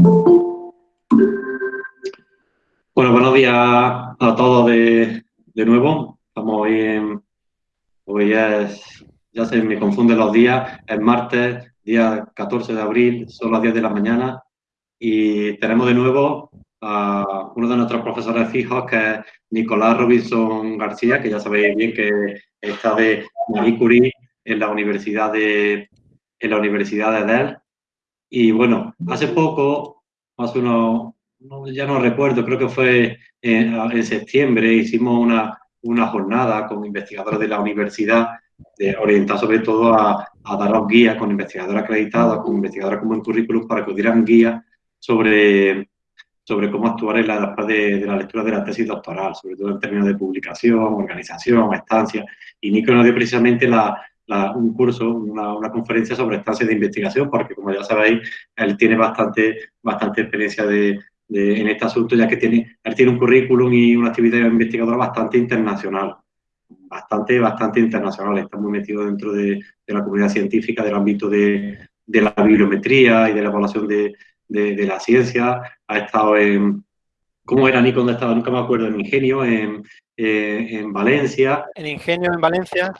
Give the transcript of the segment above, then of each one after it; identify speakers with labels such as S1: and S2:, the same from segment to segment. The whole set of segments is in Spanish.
S1: Bueno, buenos días a todos de, de nuevo. Estamos hoy en... Es... Ya se me confunden los días. Es martes, día 14 de abril, son las 10 de la mañana. Y tenemos de nuevo a uno de nuestros profesores fijos, que es Nicolás Robinson García, que ya sabéis bien que está de Marie Curie en la Universidad de, en la Universidad de Dell. Y bueno, hace poco, hace unos, ya no recuerdo, creo que fue en, septiembre, hicimos una, jornada con investigadores de la universidad de, orientada sobre todo a, a daros guías con investigadores acreditados, con investigadores con buen currículum para que dieran guías sobre, sobre cómo actuar en la de, de, la lectura de la tesis doctoral, sobre todo en términos de publicación, organización, estancia. Y Nico nos dio precisamente la, un curso, una, conferencia sobre estancias de investigación, porque como ya sabéis, él tiene bastante, bastante experiencia de, en este asunto, ya que tiene, él tiene un currículum y una actividad investigadora bastante internacional, bastante, bastante internacional, está muy metido dentro de, la comunidad científica, del ámbito de, la bibliometría y de la evaluación de, la ciencia, ha estado en, ¿cómo era Nico donde estaba? Nunca me acuerdo, en Ingenio, en, en Valencia.
S2: En Ingenio, en Valencia,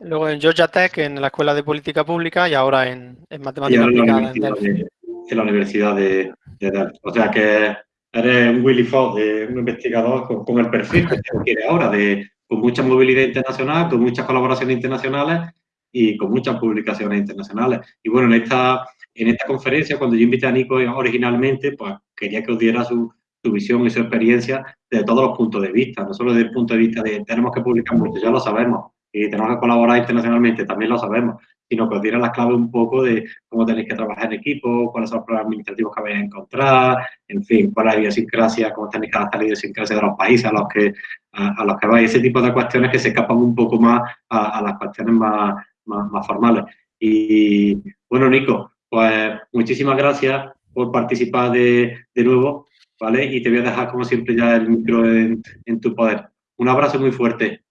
S2: Luego en Georgia Tech, en la Escuela de Política Pública y ahora en, en Matemática Aplicada en
S1: en la Universidad de, Delphi. O sea que eres un Willy Fogg, un investigador con, el perfil que se ahora, de, con mucha movilidad internacional, con muchas colaboraciones internacionales y con muchas publicaciones internacionales. Y bueno, en esta, en esta conferencia, cuando yo invité a Nico originalmente, pues quería que os diera su, su visión y su experiencia desde todos los puntos de vista, no solo desde el punto de vista de tenemos que publicar mucho, ya lo sabemos, y tenemos que colaborar internacionalmente, también lo sabemos, sino que os diera las claves un poco de cómo tenéis que trabajar en equipo, cuáles son los problemas administrativos que vais a encontrar, en fin, cuál es la idiosincrasia, cómo tenéis que adaptar la idiosincrasia de los países a los que, a, los que vais, ese tipo de cuestiones que se escapan un poco más a, las cuestiones más, más, formales. Y bueno, Nico, pues muchísimas gracias por participar de, de nuevo, ¿vale? Y te voy a dejar, como siempre, ya el micro en, en tu poder. Un abrazo muy fuerte.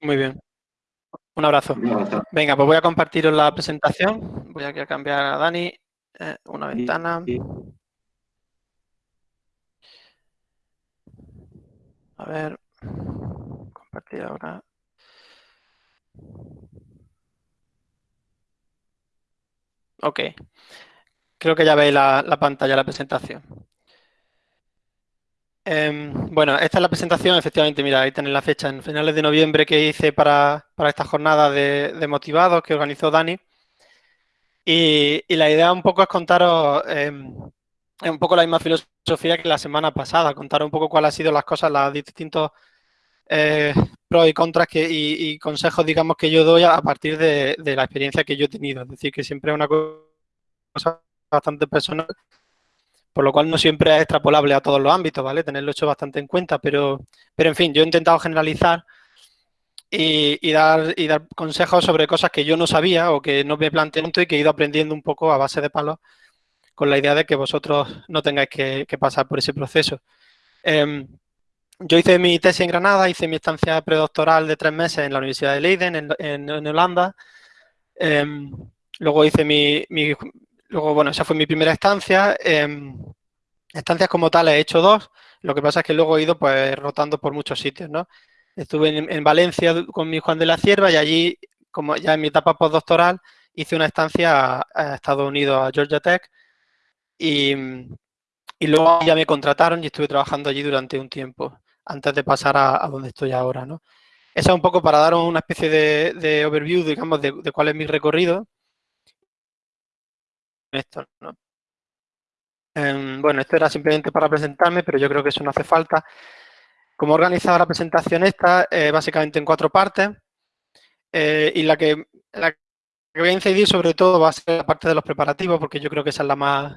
S2: Muy bien. Un abrazo. Venga, pues voy a compartir la presentación. Voy a cambiar a Dani eh, una ventana. A ver, compartir ahora. Ok. Creo que ya veis la, la pantalla, la presentación. Em, bueno, esta es la presentación, efectivamente, mira, ahí tenéis la fecha, en finales de noviembre que hice para, esta jornada de, motivados que organizó Dani. Y, la idea un poco es contaros em, un poco la misma filosofía que la semana pasada, contar un poco cuáles han sido las cosas, los distintos eh, pros y contras que, y, consejos, digamos, que yo doy a, partir de, de la experiencia que yo he tenido. Es decir, que siempre es una cosa bastante personal por lo cual no siempre es extrapolable a todos los ámbitos, ¿vale? Tenerlo hecho bastante en cuenta, pero, pero en fin, yo he intentado generalizar y, dar, y dar consejos sobre cosas que yo no sabía o que no me planteé y que he ido aprendiendo un poco a base de palos con la idea de que vosotros no tengáis que, pasar por ese proceso. Em, yo hice mi tesis en Granada, hice mi estancia predoctoral de tres meses en la Universidad de Leiden, en, Holanda. Em, luego hice mi, Luego, bueno, esa fue mi primera estancia. Em, estancias como tales he hecho dos. Lo que pasa es que luego he ido pues rotando por muchos sitios, ¿no? Estuve en, Valencia con mi Juan de la Cierva y allí, como ya en mi etapa postdoctoral, hice una estancia a, Estados Unidos, a Georgia Tech. Y, luego ya me contrataron y estuve trabajando allí durante un tiempo, antes de pasar a, donde estoy ahora, ¿no? Eso es un poco para daros una especie de, overview, digamos, de cuál es mi recorrido esto. Em, bueno, esto era simplemente para presentarme, pero yo creo que eso no hace falta. Como he organizado la presentación esta, eh, básicamente en cuatro partes, eh, y la que, la que voy a incidir sobre todo va a ser la parte de los preparativos, porque yo creo que esa es la más,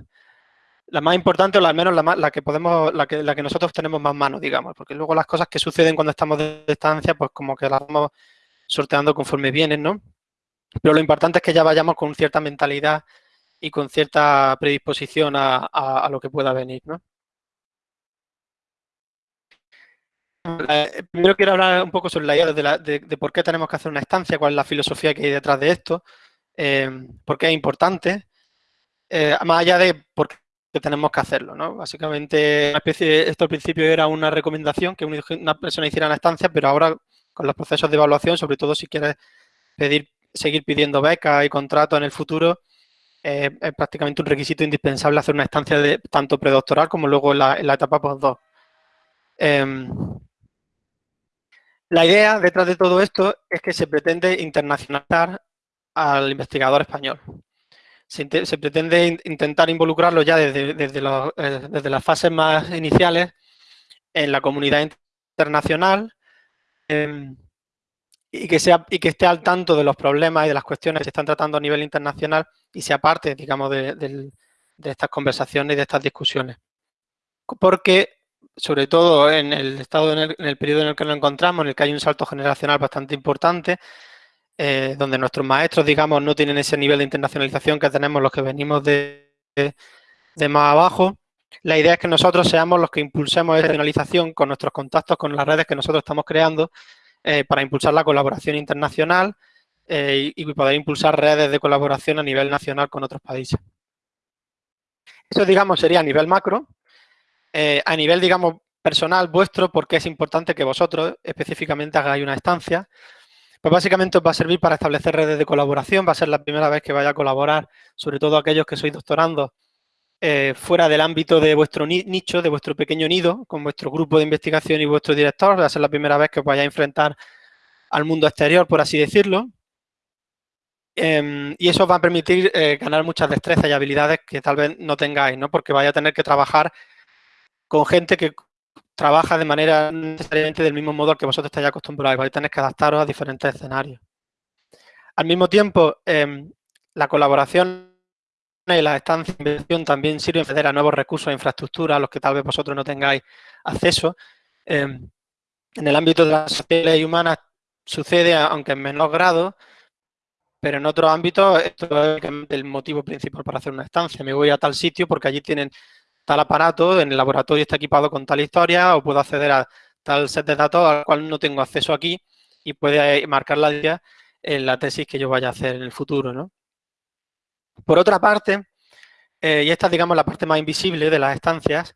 S2: la más importante, o al menos la, más, la que podemos, la que, la que nosotros tenemos más mano, digamos, porque luego las cosas que suceden cuando estamos de distancia, pues como que las vamos sorteando conforme vienen, ¿no? Pero lo importante es que ya vayamos con cierta mentalidad y con cierta predisposición a, lo que pueda venir, ¿no? Eh, primero quiero hablar un poco sobre la idea de, por qué tenemos que hacer una estancia, cuál es la filosofía que hay detrás de esto, eh, por qué es importante eh, más allá de por qué tenemos que hacerlo, ¿no? Básicamente, esto al principio era una recomendación que una persona hiciera en la estancia, pero ahora con los procesos de evaluación, sobre todo si quieres pedir, seguir pidiendo becas y contratos en el futuro, es prácticamente un requisito indispensable hacer una estancia tanto predoctoral como luego en la, etapa postdoc. Em, la idea detrás de todo esto es que se pretende internacionalizar al investigador español. Se, pretende intentar involucrarlo ya desde, eh, desde, las fases más iniciales en la comunidad internacional em, y, que sea, y que esté al tanto de los problemas y de las cuestiones que se están tratando a nivel internacional y sea parte, digamos, de, estas conversaciones y de estas discusiones. Porque sobre todo en el estado, en el, periodo en el que nos encontramos, en el que hay un salto generacional bastante importante, eh, donde nuestros maestros, digamos, no tienen ese nivel de internacionalización que tenemos los que venimos de, más abajo. La idea es que nosotros seamos los que impulsemos esa internacionalización con nuestros contactos, con las redes que nosotros estamos creando eh, para impulsar la colaboración internacional eh, y, poder impulsar redes de colaboración a nivel nacional con otros países. Eso, digamos, sería a nivel macro, eh, a nivel, digamos, personal vuestro, porque es importante que vosotros específicamente hagáis una estancia, pues básicamente os va a servir para establecer redes de colaboración, va a ser la primera vez que vaya a colaborar, sobre todo aquellos que sois doctorando eh, fuera del ámbito de vuestro nicho, de vuestro pequeño nido, con vuestro grupo de investigación y vuestro director, va a ser la primera vez que os vayáis a enfrentar al mundo exterior, por así decirlo, em, y eso os va a permitir eh, ganar muchas destrezas y habilidades que tal vez no tengáis, ¿no? Porque vais a tener que trabajar con gente que trabaja de manera necesariamente del mismo modo al que vosotros estáis acostumbrados. Vais a tener que adaptaros a diferentes escenarios. Al mismo tiempo, em, la colaboración y las estancias de inversión también sirven para acceder a nuevos recursos e infraestructura a los que tal vez vosotros no tengáis acceso. Em, en el ámbito de las sociedades humanas sucede, aunque en menor grado, pero en otros ámbitos esto es el motivo principal para hacer una estancia. Me voy a tal sitio porque allí tienen tal aparato, en el laboratorio está equipado con tal historia o puedo acceder a tal set de datos al cual no tengo acceso aquí y puede marcar la idea en la tesis que yo vaya a hacer en el futuro. ¿no? Por otra parte, eh, y esta es digamos la parte más invisible de las estancias,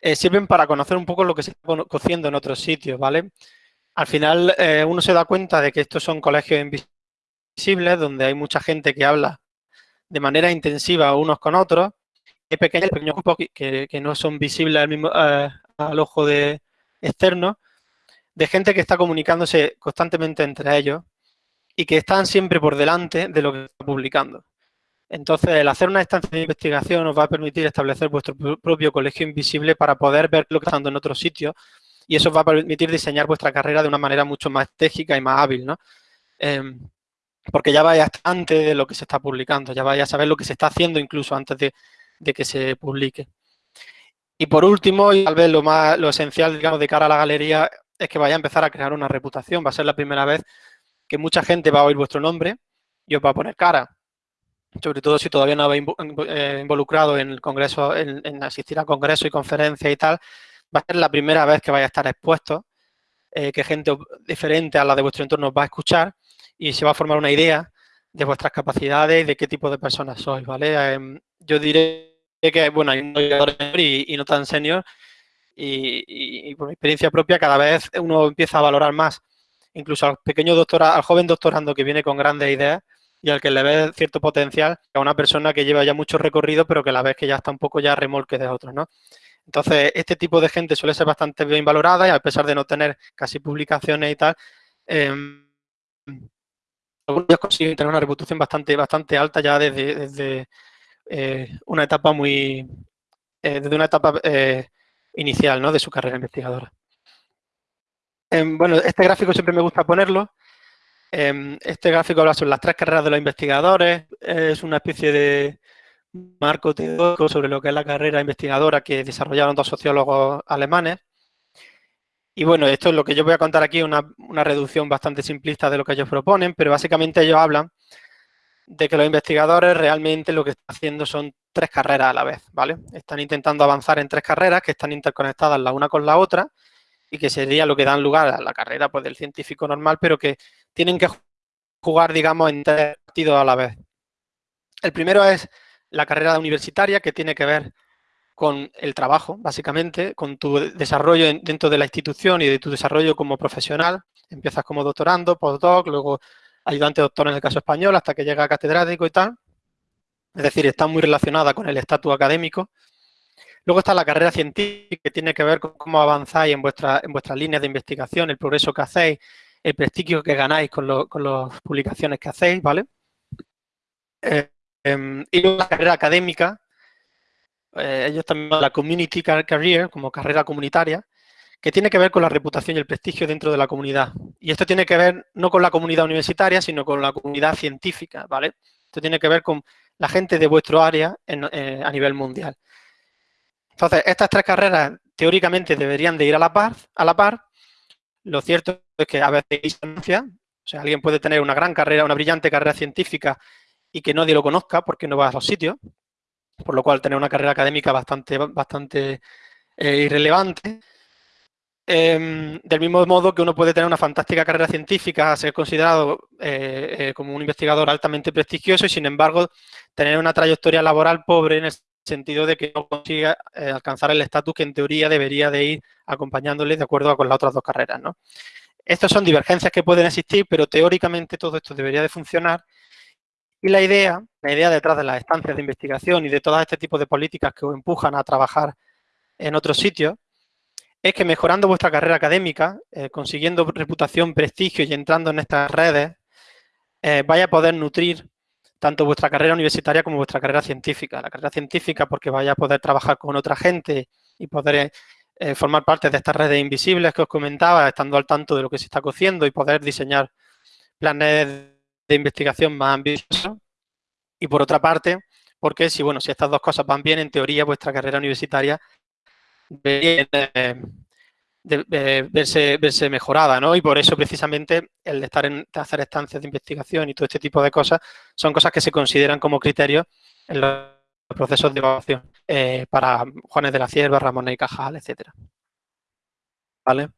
S2: eh, sirven para conocer un poco lo que se está cociendo en otros sitios, ¿vale? Al final eh, uno se da cuenta de que estos son colegios invisibles donde hay mucha gente que habla de manera intensiva unos con otros pequeños, pequeños grupos que, que, no son visibles al, mismo, al ojo de externo, de gente que está comunicándose constantemente entre ellos y que están siempre por delante de lo que está publicando. Entonces, el hacer una estancia de investigación os va a permitir establecer vuestro propio colegio invisible para poder ver lo que está pasando en otros sitios y eso os va a permitir diseñar vuestra carrera de una manera mucho más estratégica y más hábil, ¿no? Em, porque ya vaya antes de lo que se está publicando, ya vaya a saber lo que se está haciendo incluso antes de, de que se publique. Y por último, y tal vez lo más lo esencial, digamos, de cara a la galería, es que vaya a empezar a crear una reputación. Va a ser la primera vez que mucha gente va a oír vuestro nombre y os va a poner cara. Sobre todo si todavía no habéis eh, involucrado en el congreso, en, asistir a congresos y conferencias y tal, va a ser la primera vez que vaya a estar expuesto, eh, que gente diferente a la de vuestro entorno os va a escuchar y se va a formar una idea de vuestras capacidades y de qué tipo de personas sois, ¿vale? Em, yo diré que, bueno, hay un y, y no tan senior y, por mi experiencia propia cada vez uno empieza a valorar más incluso al pequeño doctora, al joven doctorando que viene con grandes ideas y al que le ve cierto potencial a una persona que lleva ya mucho recorrido pero que la vez que ya está un poco ya remolque de otros, ¿no? Entonces, este tipo de gente suele ser bastante bien valorada y a pesar de no tener casi publicaciones y tal, eh, algunos consiguen tener una reputación bastante, bastante alta ya desde, desde eh, una etapa muy, eh, desde una etapa eh, inicial ¿no? de su carrera investigadora. Em, bueno, este gráfico siempre me gusta ponerlo. Em, este gráfico habla sobre las tres carreras de los investigadores. Es una especie de marco teórico sobre lo que es la carrera investigadora que desarrollaron dos sociólogos alemanes. Y bueno, esto es lo que yo voy a contar aquí, una, reducción bastante simplista de lo que ellos proponen, pero básicamente ellos hablan de que los investigadores realmente lo que están haciendo son tres carreras a la vez, ¿vale? Están intentando avanzar en tres carreras que están interconectadas la una con la otra y que sería lo que dan lugar a la carrera pues, del científico normal, pero que tienen que jugar, digamos, en tres partidos a la vez. El primero es la carrera universitaria, que tiene que ver con el trabajo, básicamente, con tu desarrollo dentro de la institución y de tu desarrollo como profesional. Empiezas como doctorando, postdoc, luego ayudante doctor en el caso español, hasta que llega a catedrático y tal. Es decir, está muy relacionada con el estatus académico. Luego está la carrera científica, que tiene que ver con cómo avanzáis en, vuestra, en vuestras líneas de investigación, el progreso que hacéis, el prestigio que ganáis con, las publicaciones que hacéis, ¿vale? Eh, em, y la carrera académica, eh, ellos también la Community Career, como carrera comunitaria, que tiene que ver con la reputación y el prestigio dentro de la comunidad. Y esto tiene que ver no con la comunidad universitaria, sino con la comunidad científica, ¿vale? Esto tiene que ver con la gente de vuestro área eh, a nivel mundial. Entonces, estas tres carreras teóricamente deberían de ir a la par, a la par. Lo cierto es que a veces distancia, o sea, alguien puede tener una gran carrera, una brillante carrera científica y que nadie lo conozca porque no va a los sitios, por lo cual tener una carrera académica bastante, bastante eh, irrelevante. Em, del mismo modo que uno puede tener una fantástica carrera científica, ser considerado eh, eh, como un investigador altamente prestigioso y, sin embargo, tener una trayectoria laboral pobre en el sentido de que no consiga eh, alcanzar el estatus que en teoría debería de ir acompañándole de acuerdo con las otras dos carreras. ¿no? Estas son divergencias que pueden existir, pero teóricamente todo esto debería de funcionar. Y la idea, la idea detrás de las estancias de investigación y de todo este tipo de políticas que os empujan a trabajar en otros sitios, es que mejorando vuestra carrera académica, eh, consiguiendo reputación, prestigio y entrando en estas redes, eh, vaya a poder nutrir tanto vuestra carrera universitaria como vuestra carrera científica. La carrera científica porque vaya a poder trabajar con otra gente y poder eh, formar parte de estas redes invisibles que os comentaba, estando al tanto de lo que se está cociendo y poder diseñar planes de investigación más ambiciosos. Y por otra parte, porque si, bueno, si estas dos cosas van bien, en teoría vuestra carrera universitaria de, verse, verse, mejorada, ¿no? Y por eso precisamente el estar en hacer estancias de investigación y todo este tipo de cosas son cosas que se consideran como criterios en los procesos de evaluación eh, para Juanes de la Cierva, Ramón y Cajal, etcétera. ¿Vale?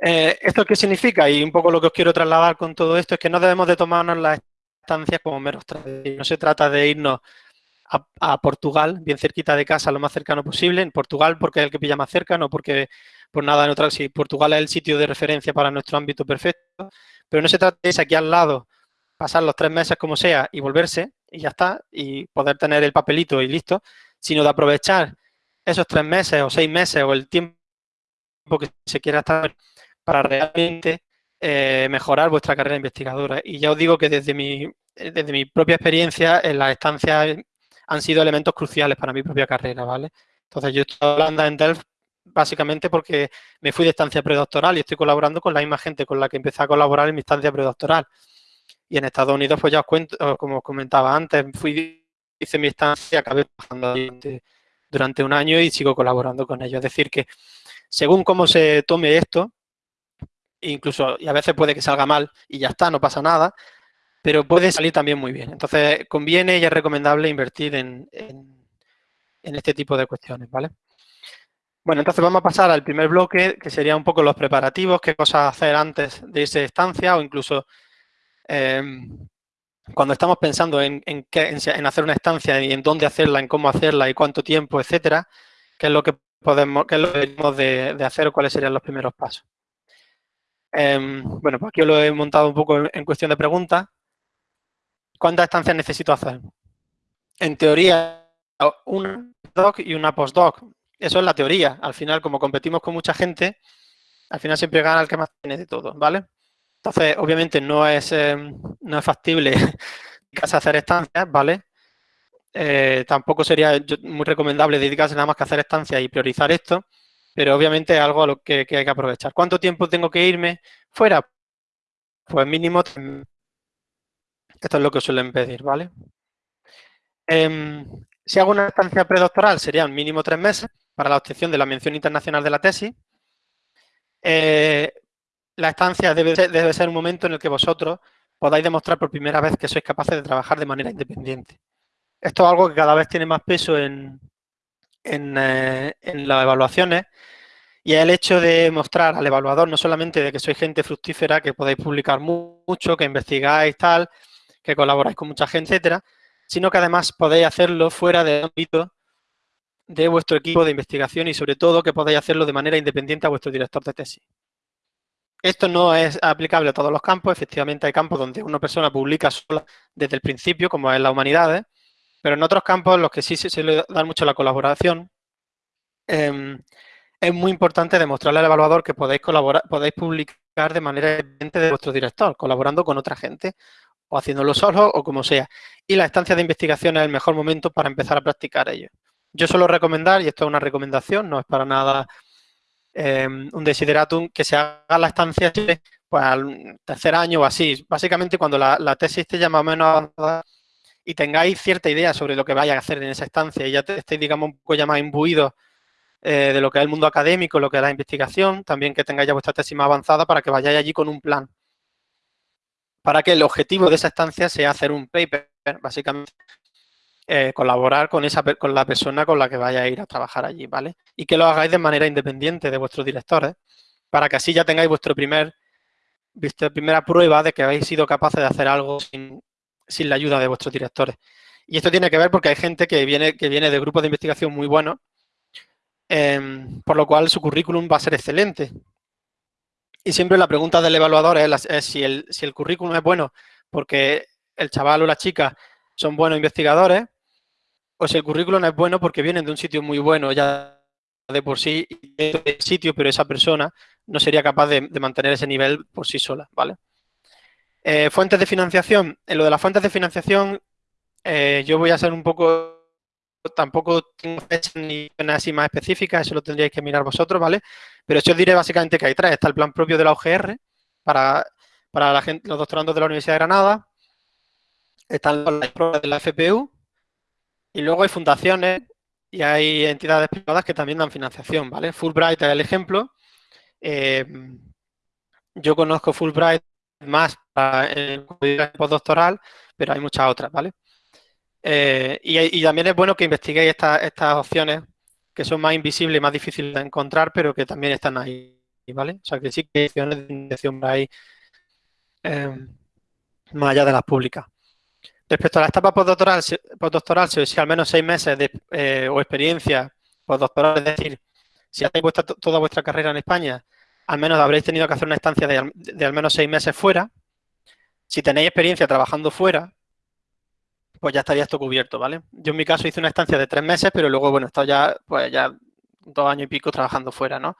S2: Eh, ¿Esto qué significa? Y un poco lo que os quiero trasladar con todo esto es que no debemos de tomarnos las estancias como meros No se trata de irnos a, Portugal, bien cerquita de casa, lo más cercano posible. En Portugal porque es el que pilla más cerca, no porque por nada en otra. Si Portugal es el sitio de referencia para nuestro ámbito perfecto, pero no se trata de irse aquí al lado, pasar los tres meses como sea y volverse y ya está, y poder tener el papelito y listo, sino de aprovechar esos tres meses o seis meses o el tiempo que se quiera estar para realmente eh, mejorar vuestra carrera investigadora. Y ya os digo que desde mi, desde mi propia experiencia en las estancias han sido elementos cruciales para mi propia carrera, ¿vale? Entonces, yo estoy hablando en Delft básicamente porque me fui de estancia predoctoral y estoy colaborando con la misma gente con la que empecé a colaborar en mi estancia predoctoral. Y en Estados Unidos, pues ya os cuento, como os comentaba antes, fui, hice mi estancia, acabé trabajando durante, durante un año y sigo colaborando con ellos. Es decir, que según cómo se tome esto, incluso, y a veces puede que salga mal y ya está, no pasa nada, pero puede salir también muy bien. Entonces, conviene y es recomendable invertir en, este tipo de cuestiones, ¿vale? Bueno, entonces vamos a pasar al primer bloque, que sería un poco los preparativos, qué cosas hacer antes de irse estancia o incluso em, cuando estamos pensando en, en, hacer una estancia y en dónde hacerla, en cómo hacerla y cuánto tiempo, etcétera, qué es lo que podemos, qué es lo que debemos de, hacer o cuáles serían los primeros pasos. Em, bueno, pues aquí lo he montado un poco en cuestión de preguntas. ¿Cuántas estancias necesito hacer? En teoría, una doc y una postdoc. Eso es la teoría. Al final, como competimos con mucha gente, al final siempre gana el que más tiene de todo, ¿vale? Entonces, obviamente no es, eh, no es factible hacer estancias, ¿vale? Eh, tampoco sería muy recomendable dedicarse nada más que a hacer estancias y priorizar esto, pero obviamente es algo a lo que, que hay que aprovechar. ¿Cuánto tiempo tengo que irme fuera? Pues mínimo esto es lo que suelen pedir, ¿vale? Em, si hago una estancia predoctoral, serían mínimo tres meses para la obtención de la mención internacional de la tesis. Eh, la estancia debe ser, un momento en el que vosotros podáis demostrar por primera vez que sois capaces de trabajar de manera independiente. Esto es algo que cada vez tiene más peso en, eh, las evaluaciones y el hecho de mostrar al evaluador no solamente de que sois gente fructífera, que podéis publicar mucho, que investigáis tal, que colaboráis con mucha gente, etcétera, sino que además podéis hacerlo fuera del ámbito de vuestro equipo de investigación y sobre todo que podéis hacerlo de manera independiente a vuestro director de tesis. Esto no es aplicable a todos los campos, efectivamente hay campos donde una persona publica sola desde el principio, como es la humanidades, pero en otros campos en los que sí se le da mucho la colaboración, em, es muy importante demostrarle al evaluador que podéis colaborar, podéis publicar de manera independiente de vuestro director, colaborando con otra gente, o haciéndolo solo, o como sea. Y la estancia de investigación es el mejor momento para empezar a practicar ello. Yo suelo recomendar, y esto es una recomendación, no es para nada em, un desideratum, que se haga la estancia pues, al tercer año o así. Básicamente cuando la, tesis esté ya más o menos avanzada y tengáis cierta idea sobre lo que vaya a hacer en esa estancia y ya estéis, digamos, un poco ya más imbuidos eh, de lo que es el mundo académico, lo que es la investigación, también que tengáis vuestra tesis más avanzada para que vayáis allí con un plan. Para que el objetivo de esa estancia sea hacer un paper, básicamente, eh, colaborar con, esa, con la persona con la que vaya a ir a trabajar allí, ¿vale? Y que lo hagáis de manera independiente de vuestros directores, para que así ya tengáis vuestro primer, vuestra primera prueba de que habéis sido capaces de hacer algo sin, sin la ayuda de vuestros directores. Y esto tiene que ver porque hay gente que viene, que viene de grupos de investigación muy buenos Em, por lo cual su currículum va a ser excelente. Y siempre la pregunta del evaluador es, si, el, si el currículum es bueno porque el chaval o la chica son buenos investigadores o si el currículum es bueno porque vienen de un sitio muy bueno ya de por sí, de sitio, pero esa persona no sería capaz de, mantener ese nivel por sí sola, ¿vale? Eh, fuentes de financiación. En lo de las fuentes de financiación, eh, yo voy a ser un poco tampoco tengo fechas ni así más específicas, eso lo tendríais que mirar vosotros, ¿vale? Pero yo os diré básicamente que hay tres. Está el plan propio de la UGR para, para la gente, los doctorandos de la Universidad de Granada, están las pruebas de la FPU y luego hay fundaciones y hay entidades privadas que también dan financiación, ¿vale? Fulbright es el ejemplo. Eh, yo conozco Fulbright más para el postdoctoral, pero hay muchas otras, ¿vale? Eh, y, también es bueno que investiguéis estas opciones que son más invisibles y más difíciles de encontrar, pero que también están ahí, ¿vale? O sea, que sí que hay opciones de investigación ahí em, más allá de las públicas. Respecto a la etapa postdoctoral, postdoctoral si al menos seis meses de, eh, o experiencia postdoctoral, es decir, si hacéis toda vuestra carrera en España, al menos habréis tenido que hacer una estancia de, de al menos seis meses fuera. Si tenéis experiencia trabajando fuera, pues ya estaría esto cubierto, ¿vale? Yo en mi caso hice una estancia de tres meses, pero luego, bueno, he estado ya, pues ya dos años y pico trabajando fuera, ¿no?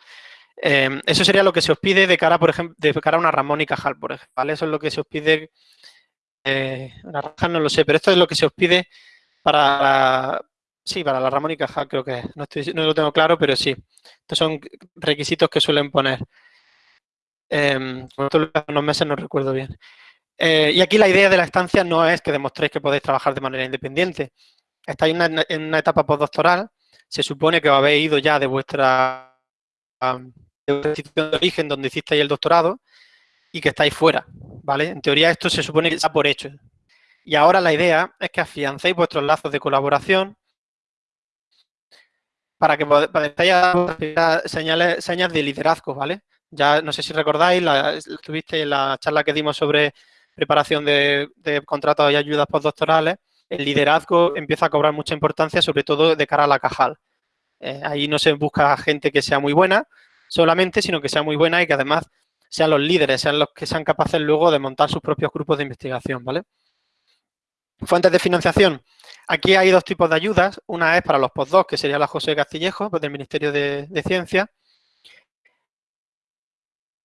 S2: Em, eso sería lo que se os pide de cara, por ejemplo, de cara a una Ramón y Cajal, por ejemplo, ¿vale? Eso es lo que se os pide, eh, una Cajal no lo sé, pero esto es lo que se os pide para, sí, para la Ramón y Cajal creo que. No, estoy, no lo tengo claro, pero sí. Estos son requisitos que suelen poner. Eh, unos meses no recuerdo bien. Eh, y aquí la idea de la estancia no es que demostréis que podéis trabajar de manera independiente. Estáis en una, etapa postdoctoral, se supone que os habéis ido ya de vuestra, institución de origen donde hicisteis el doctorado y que estáis fuera, ¿vale? En teoría esto se supone que está por hecho. Y ahora la idea es que afiancéis vuestros lazos de colaboración para que podáis señales, señas de liderazgo, ¿vale? Ya no sé si recordáis, la, estuviste en la charla que dimos sobre preparación de, contratos y ayudas postdoctorales, el liderazgo empieza a cobrar mucha importancia, sobre todo de cara a la cajal. Eh, ahí no se busca gente que sea muy buena solamente, sino que sea muy buena y que además sean los líderes, sean los que sean capaces luego de montar sus propios grupos de investigación, ¿vale? Fuentes de financiación. Aquí hay dos tipos de ayudas. Una es para los postdocs, que sería la José Castillejo, pues del Ministerio de, Ciencia,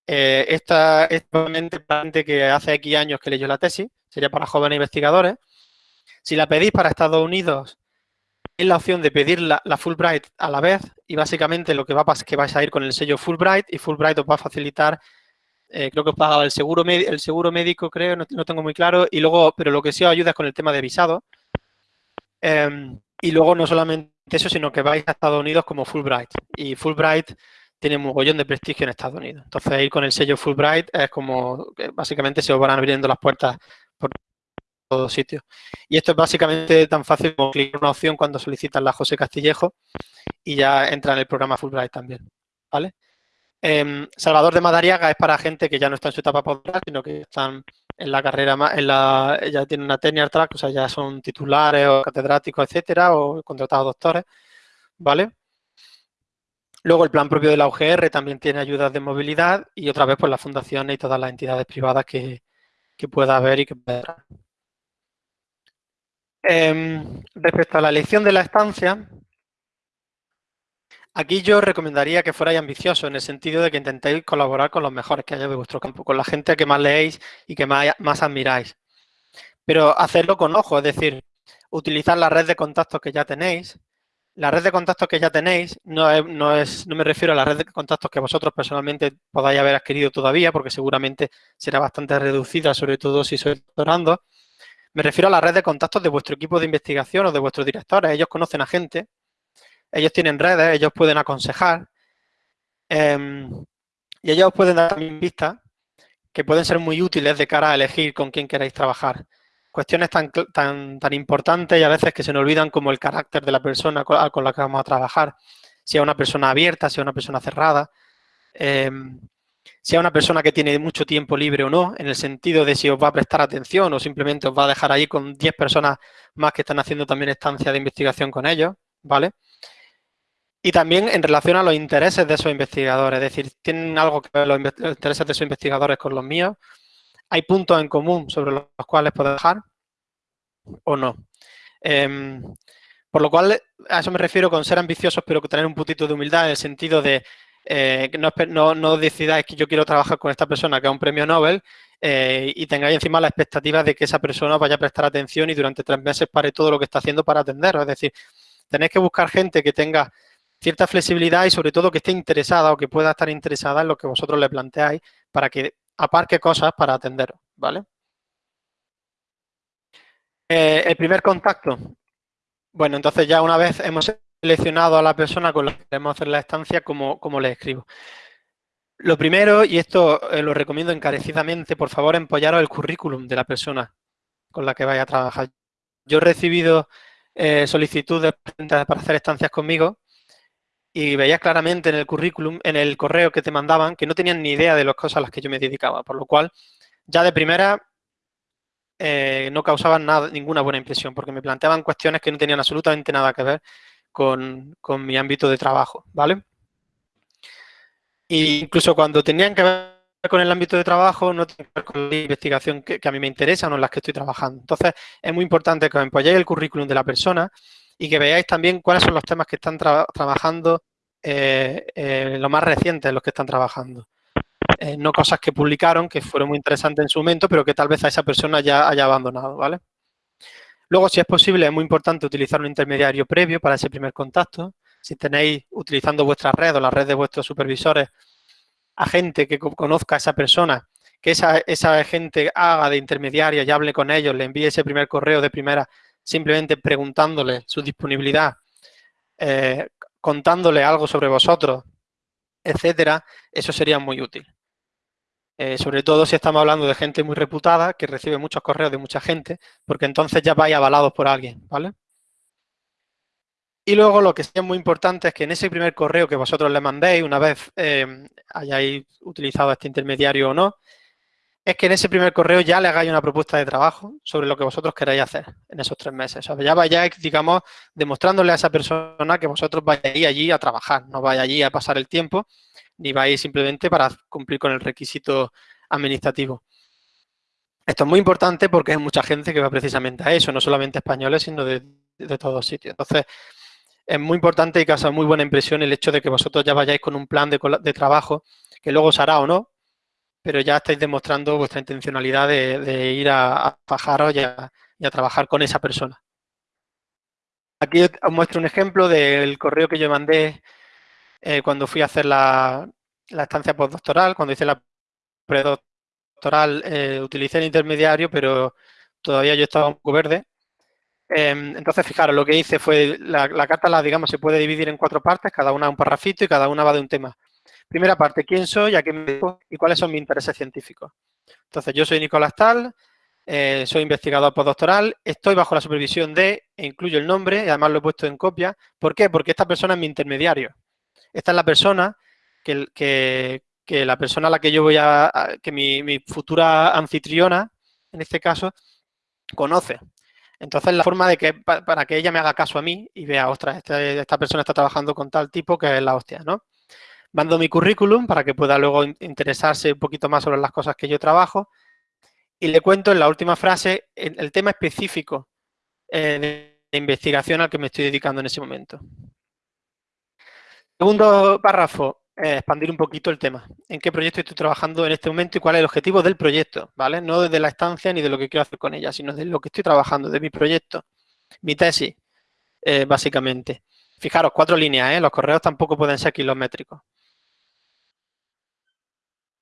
S2: eh, esta es gente que hace X años que leyó la tesis, sería para jóvenes investigadores. Si la pedís para Estados Unidos, es la opción de pedir la, Fulbright a la vez y básicamente lo que va a pasar es que vais a ir con el sello Fulbright y Fulbright os va a facilitar, eh, creo que os paga el seguro, el seguro médico, creo, no, tengo muy claro, y luego, pero lo que sí os ayuda es con el tema de visado. Em, y luego no solamente eso, sino que vais a Estados Unidos como Fulbright. Y Fulbright tiene un mogollón de prestigio en Estados Unidos. Entonces, ir con el sello Fulbright es como, básicamente se os van abriendo las puertas por todos sitios. Y esto es básicamente tan fácil como clicar una opción cuando solicitas la José Castillejo y ya entra en el programa Fulbright también, ¿vale? Em, Salvador de Madariaga es para gente que ya no está en su etapa postdoctoral, sino que están en la carrera, en la, ya tienen una tenure track, o sea, ya son titulares o catedráticos, etcétera, o contratados doctores, ¿vale? Luego el plan propio de la UGR también tiene ayudas de movilidad y otra vez pues las fundaciones y todas las entidades privadas que, pueda haber y que pueda em, respecto a la elección de la estancia, aquí yo recomendaría que fuerais ambiciosos en el sentido de que intentéis colaborar con los mejores que haya de vuestro campo, con la gente que más leéis y que más, admiráis. Pero hacerlo con ojo, es decir, utilizar la red de contactos que ya tenéis, la red de contactos que ya tenéis no, es, no, me refiero a la red de contactos que vosotros personalmente podáis haber adquirido todavía, porque seguramente será bastante reducida, sobre todo si sois doctorando. Me refiero a la red de contactos de vuestro equipo de investigación o de vuestros directores. Ellos conocen a gente, ellos tienen redes, ellos pueden aconsejar em, y ellos pueden dar también vistas que pueden ser muy útiles de cara a elegir con quién queréis trabajar cuestiones tan, tan, tan importantes y a veces que se nos olvidan como el carácter de la persona con, la que vamos a trabajar. Si es una persona abierta, si es una persona cerrada, em, si es una persona que tiene mucho tiempo libre o no, en el sentido de si os va a prestar atención o simplemente os va a dejar ahí con 10 personas más que están haciendo también estancia de investigación con ellos, ¿vale? Y también en relación a los intereses de esos investigadores, es decir, ¿tienen algo que ver los, intereses de esos investigadores con los míos? hay puntos en común sobre los cuales puedo dejar o no. Em, por lo cual, a eso me refiero con ser ambiciosos, pero tener un puntito de humildad en el sentido de eh, no, no, decidáis que yo quiero trabajar con esta persona que es un premio Nobel eh, y tengáis encima la expectativa de que esa persona vaya a prestar atención y durante tres meses pare todo lo que está haciendo para atenderos. Es decir, tenéis que buscar gente que tenga cierta flexibilidad y sobre todo que esté interesada o que pueda estar interesada en lo que vosotros le planteáis para que aparque cosas para atenderos, ¿vale? Eh, el primer contacto. Bueno, entonces ya una vez hemos seleccionado a la persona con la que queremos hacer la estancia, ¿cómo, le escribo? Lo primero, y esto eh, lo recomiendo encarecidamente, por favor, empollaros el currículum de la persona con la que vaya a trabajar. Yo he recibido eh, solicitudes para hacer estancias conmigo y veías claramente en el currículum, en el correo que te mandaban, que no tenían ni idea de las cosas a las que yo me dedicaba, por lo cual ya de primera eh, no causaban nada, ninguna buena impresión, porque me planteaban cuestiones que no tenían absolutamente nada que ver con, mi ámbito de trabajo, ¿vale? E incluso cuando tenían que ver con el ámbito de trabajo, no tenían que ver con la investigación que, a mí me interesa o en las que estoy trabajando. Entonces, es muy importante que os el currículum de la persona, y que veáis también cuáles son los temas que están trabajando, eh, eh, lo más recientes los que están trabajando. Eh, no cosas que publicaron, que fueron muy interesantes en su momento, pero que tal vez a esa persona ya haya abandonado, ¿vale? Luego, si es posible, es muy importante utilizar un intermediario previo para ese primer contacto. Si tenéis, utilizando vuestra red o la red de vuestros supervisores, a gente que conozca a esa persona, que esa, esa gente haga de intermediaria y hable con ellos, le envíe ese primer correo de primera simplemente preguntándole su disponibilidad, eh, contándole algo sobre vosotros, etcétera, eso sería muy útil. Eh, sobre todo si estamos hablando de gente muy reputada, que recibe muchos correos de mucha gente, porque entonces ya vais avalados por alguien, ¿vale? Y luego lo que es muy importante es que en ese primer correo que vosotros le mandéis, una vez eh, hayáis utilizado este intermediario o no, es que en ese primer correo ya le hagáis una propuesta de trabajo sobre lo que vosotros queráis hacer en esos tres meses. O sea, ya vayáis, digamos, demostrándole a esa persona que vosotros vayáis allí a trabajar, no vayáis allí a pasar el tiempo, ni vais simplemente para cumplir con el requisito administrativo. Esto es muy importante porque hay mucha gente que va precisamente a eso, no solamente españoles, sino de, todos sitios. Entonces, es muy importante y causa muy buena impresión el hecho de que vosotros ya vayáis con un plan de, de trabajo que luego os hará o no, pero ya estáis demostrando vuestra intencionalidad de, ir a, a fajaros y a, trabajar con esa persona. Aquí os muestro un ejemplo del correo que yo mandé eh, cuando fui a hacer la, estancia postdoctoral, cuando hice la predoctoral, eh, utilicé el intermediario, pero todavía yo estaba un poco verde. Em, entonces, fijaros, lo que hice fue, la, la, carta, la, digamos, se puede dividir en cuatro partes, cada una un parrafito y cada una va de un tema. Primera parte, ¿quién soy? ¿A qué me? ¿Y cuáles son mis intereses científicos? Entonces, yo soy Nicolás Tal, eh, soy investigador postdoctoral, estoy bajo la supervisión de, e incluyo el nombre, y además lo he puesto en copia. ¿Por qué? Porque esta persona es mi intermediario. Esta es la persona que, la persona a la que yo voy a, que mi, futura anfitriona en este caso, conoce. Entonces, la forma de que, para que ella me haga caso a mí y vea, ostras, este, esta persona está trabajando con tal tipo que es la hostia, ¿no? Mando mi currículum para que pueda luego interesarse un poquito más sobre las cosas que yo trabajo y le cuento en la última frase el, tema específico eh, de investigación al que me estoy dedicando en ese momento. Segundo párrafo, eh, expandir un poquito el tema. ¿En qué proyecto estoy trabajando en este momento y cuál es el objetivo del proyecto? ¿Vale? No desde la estancia ni de lo que quiero hacer con ella, sino de lo que estoy trabajando, de mi proyecto, mi tesis, eh, básicamente. Fijaros, cuatro líneas, ¿eh? Los correos tampoco pueden ser kilométricos.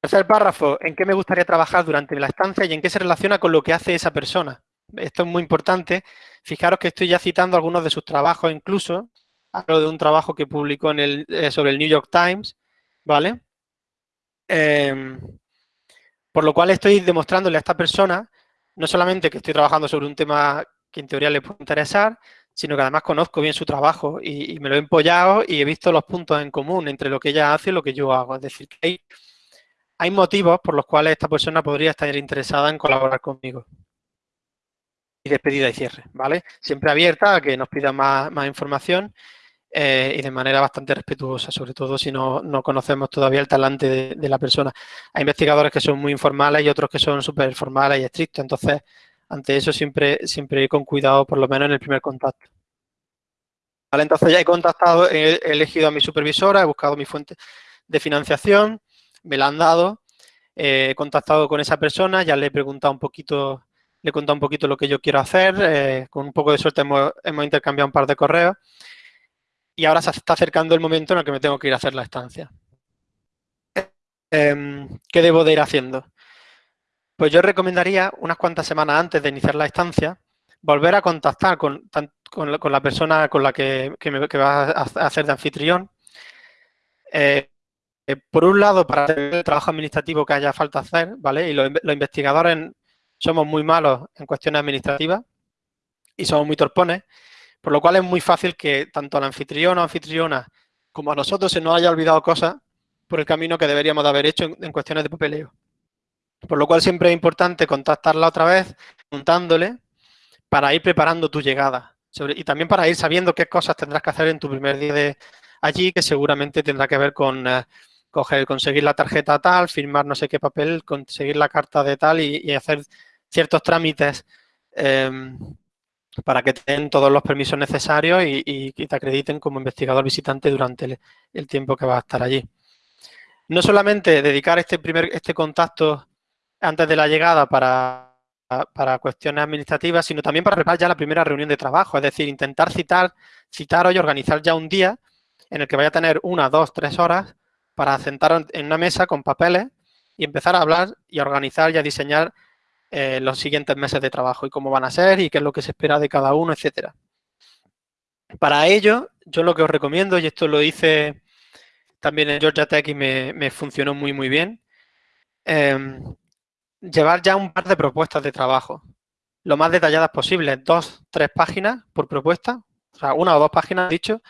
S2: Tercer párrafo, ¿en qué me gustaría trabajar durante la estancia y en qué se relaciona con lo que hace esa persona? Esto es muy importante. Fijaros que estoy ya citando algunos de sus trabajos incluso. Hablo de un trabajo que publicó en el, sobre el New York Times, ¿vale? Em, por lo cual estoy demostrándole a esta persona no solamente que estoy trabajando sobre un tema que en teoría le puede interesar, sino que además conozco bien su trabajo y, me lo he empollado y he visto los puntos en común entre lo que ella hace y lo que yo hago. Es decir, que hay, motivos por los cuales esta persona podría estar interesada en colaborar conmigo. Y despedida y cierre, ¿vale? Siempre abierta a que nos pida más, más información eh, y de manera bastante respetuosa, sobre todo si no, no conocemos todavía el talante de, la persona. Hay investigadores que son muy informales y otros que son súper formales y estrictos, entonces ante eso siempre, siempre con cuidado, por lo menos en el primer contacto. Vale, entonces ya he contactado, he, elegido a mi supervisora, he buscado mi fuente de financiación, me la han dado, eh, he contactado con esa persona, ya le he preguntado un poquito, le he contado un poquito lo que yo quiero hacer, eh, con un poco de suerte hemos, intercambiado un par de correos y ahora se está acercando el momento en el que me tengo que ir a hacer la estancia. Em, ¿Qué debo de ir haciendo? Pues yo recomendaría unas cuantas semanas antes de iniciar la estancia, volver a contactar con, la persona con la que, me, va a hacer de anfitrión. Eh, eh, por un lado, para el trabajo administrativo que haya falta hacer, ¿vale? Y los, investigadores somos muy malos en cuestiones administrativas y somos muy torpones. Por lo cual es muy fácil que tanto a la anfitrión o anfitriona como a nosotros se nos haya olvidado cosas por el camino que deberíamos de haber hecho en, cuestiones de papeleo. Por lo cual siempre es importante contactarla otra vez, preguntándole, para ir preparando tu llegada. y también para ir sabiendo qué cosas tendrás que hacer en tu primer día de allí, que seguramente tendrá que ver con eh, conseguir la tarjeta tal, firmar no sé qué papel, conseguir la carta de tal y, hacer ciertos trámites em, para que te den todos los permisos necesarios y, te acrediten como investigador visitante durante el, tiempo que vas a estar allí. No solamente dedicar este, primer, este contacto antes de la llegada para, para cuestiones administrativas, sino también para preparar ya la primera reunión de trabajo, es decir, intentar citar, citar y organizar ya un día en el que vaya a tener una, dos, tres horas para sentar en una mesa con papeles y empezar a hablar y a organizar y a diseñar eh, los siguientes meses de trabajo y cómo van a ser y qué es lo que se espera de cada uno, etcétera. Para ello, yo lo que os recomiendo, y esto lo hice también en Georgia Tech y me, funcionó muy, muy bien, em, llevar ya un par de propuestas de trabajo, lo más detalladas posible, dos, tres páginas por propuesta, o sea, una o dos páginas, dicho,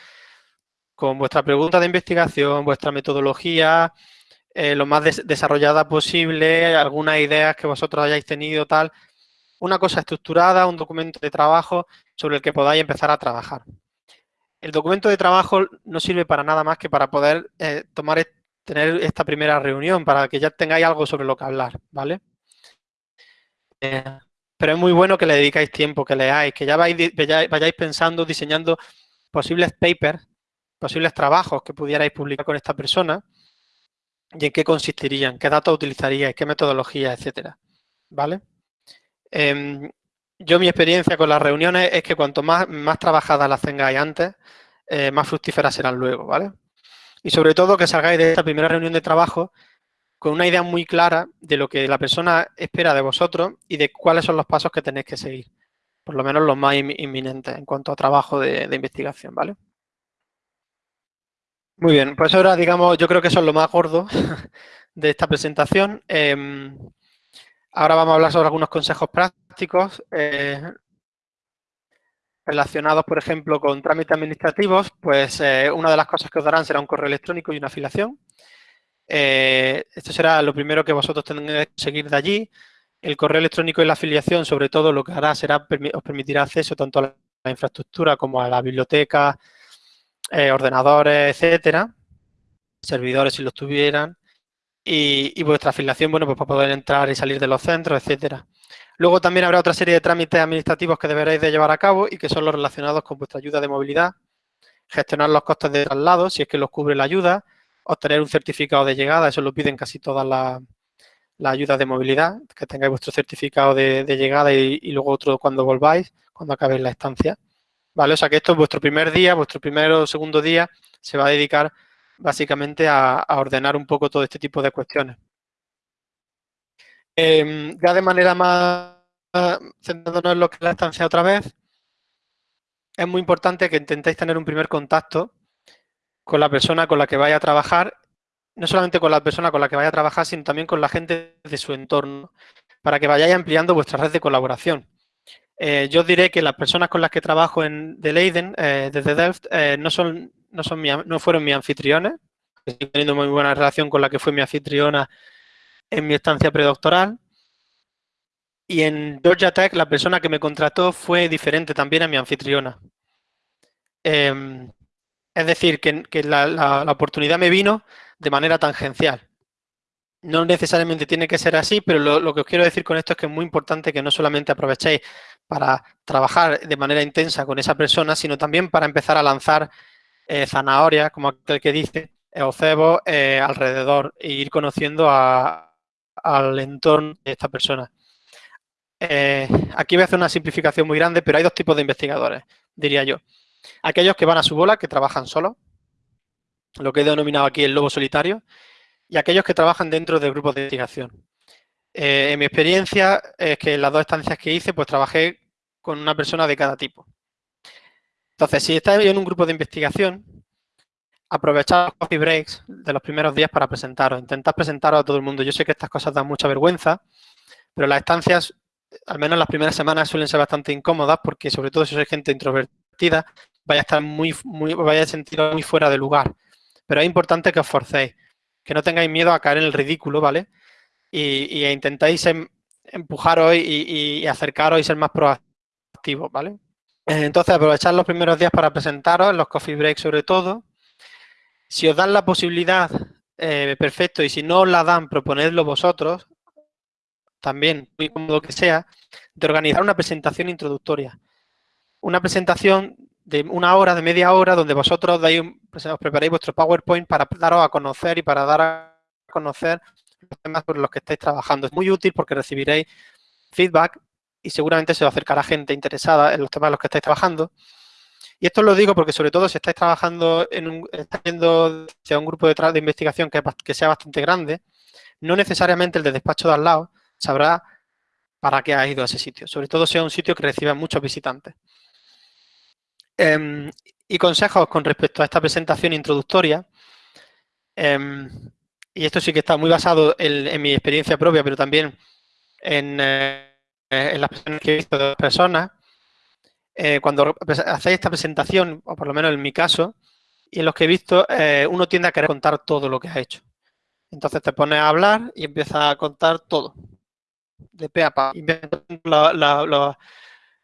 S2: con vuestra pregunta de investigación, vuestra metodología, eh, lo más desarrollada posible, algunas ideas que vosotros hayáis tenido, tal. Una cosa estructurada, un documento de trabajo sobre el que podáis empezar a trabajar. El documento de trabajo no sirve para nada más que para poder eh, tomar, tener esta primera reunión, para que ya tengáis algo sobre lo que hablar, ¿vale? Eh, pero es muy bueno que le dedicáis tiempo, que leáis, que ya vayáis pensando, diseñando posibles papers, posibles trabajos que pudierais publicar con esta persona, y en qué consistirían, qué datos utilizaríais, qué metodología, etcétera. ¿Vale? Em, yo mi experiencia con las reuniones es que cuanto más, más trabajadas las tengáis antes, eh, más fructíferas serán luego, ¿vale? Y sobre todo que salgáis de esta primera reunión de trabajo con una idea muy clara de lo que la persona espera de vosotros y de cuáles son los pasos que tenéis que seguir. Por lo menos los más inminentes en cuanto a trabajo de, de investigación, ¿vale? Muy bien, pues ahora digamos, yo creo que eso es lo más gordo de esta presentación. Em, ahora vamos a hablar sobre algunos consejos prácticos eh, relacionados, por ejemplo, con trámites administrativos. Pues eh, una de las cosas que os darán será un correo electrónico y una afiliación. Eh, esto será lo primero que vosotros tendréis que seguir de allí. El correo electrónico y la afiliación, sobre todo, lo que hará será, os permitirá acceso tanto a la infraestructura como a la biblioteca, eh, ordenadores, etcétera, servidores si los tuvieran, y, vuestra afiliación, bueno, pues para poder entrar y salir de los centros, etcétera. Luego también habrá otra serie de trámites administrativos que deberéis de llevar a cabo y que son los relacionados con vuestra ayuda de movilidad, gestionar los costes de traslado, si es que los cubre la ayuda, obtener un certificado de llegada, eso lo piden casi todas las ayudas de movilidad, que tengáis vuestro certificado de, llegada y, luego otro cuando volváis, cuando acabéis la estancia. ¿Vale? O sea que esto es vuestro primer día, vuestro primer o segundo día se va a dedicar básicamente a, ordenar un poco todo este tipo de cuestiones. Em, ya de manera más centrándonos en lo que es la estancia otra vez, es muy importante que intentéis tener un primer contacto con la persona con la que vaya a trabajar, no solamente con la persona con la que vaya a trabajar, sino también con la gente de su entorno, para que vayáis ampliando vuestra red de colaboración. Eh, yo diré que las personas con las que trabajo en de Leiden, eh, desde Delft, eh, no, son, no, son no fueron mis anfitriones. Estoy teniendo muy buena relación con la que fue mi anfitriona en mi estancia predoctoral. Y en Georgia Tech, la persona que me contrató fue diferente también a mi anfitriona. Em, es decir, que, la, oportunidad me vino de manera tangencial. No necesariamente tiene que ser así, pero lo, que os quiero decir con esto es que es muy importante que no solamente aprovechéis para trabajar de manera intensa con esa persona, sino también para empezar a lanzar eh, zanahorias, como aquel que dice, eh, o cebo eh, alrededor e ir conociendo al entorno de esta persona. aquí voy a hacer una simplificación muy grande, pero hay dos tipos de investigadores, diría yo. Aquellos que van a su bola, que trabajan solos, lo que he denominado aquí el lobo solitario, y aquellos que trabajan dentro de grupos de investigación. en mi experiencia es que en las dos estancias que hice, pues trabajé con una persona de cada tipo. Entonces, si estáis en un grupo de investigación, aprovechad los coffee breaks de los primeros días para presentaros. Intentad presentaros a todo el mundo. Yo sé que estas cosas dan mucha vergüenza, pero las estancias, al menos las primeras semanas, suelen ser bastante incómodas porque, sobre todo si sois gente introvertida, vaya a estar muy, muy, vaya a sentir muy fuera de lugar. Pero es importante que os forcéis, que no tengáis miedo a caer en el ridículo, ¿vale? Y, intentáis em, empujaros y, y acercaros y ser más proactivos, ¿vale? Eh, entonces, aprovechar los primeros días para presentaros, los coffee breaks sobre todo. Si os dan la posibilidad, eh, perfecto, y si no os la dan, proponedlo vosotros, también, muy cómodo que sea, de organizar una presentación introductoria. Una presentación de una hora, de media hora, donde vosotros dais, pues, os preparéis vuestro PowerPoint para daros a conocer y para dar a conocer los temas por los que estáis trabajando. Es muy útil porque recibiréis feedback y seguramente se va a acercar a gente interesada en los temas en los que estáis trabajando. Y esto lo digo porque sobre todo si estáis trabajando en un, un grupo de, de investigación que, sea bastante grande, no necesariamente el de despacho de al lado sabrá para qué ha ido a ese sitio. Sobre todo si es un sitio que reciba muchos visitantes. Em, y consejos con respecto a esta presentación introductoria. Em, y esto sí que está muy basado en, mi experiencia propia, pero también en... Eh, en las personas que he visto de personas, eh, cuando hacéis esta presentación, o por lo menos en mi caso, y en los que he visto, eh, uno tiende a querer contar todo lo que ha hecho. Entonces te pones a hablar y empiezas a contar todo, de pe a pa. La, la,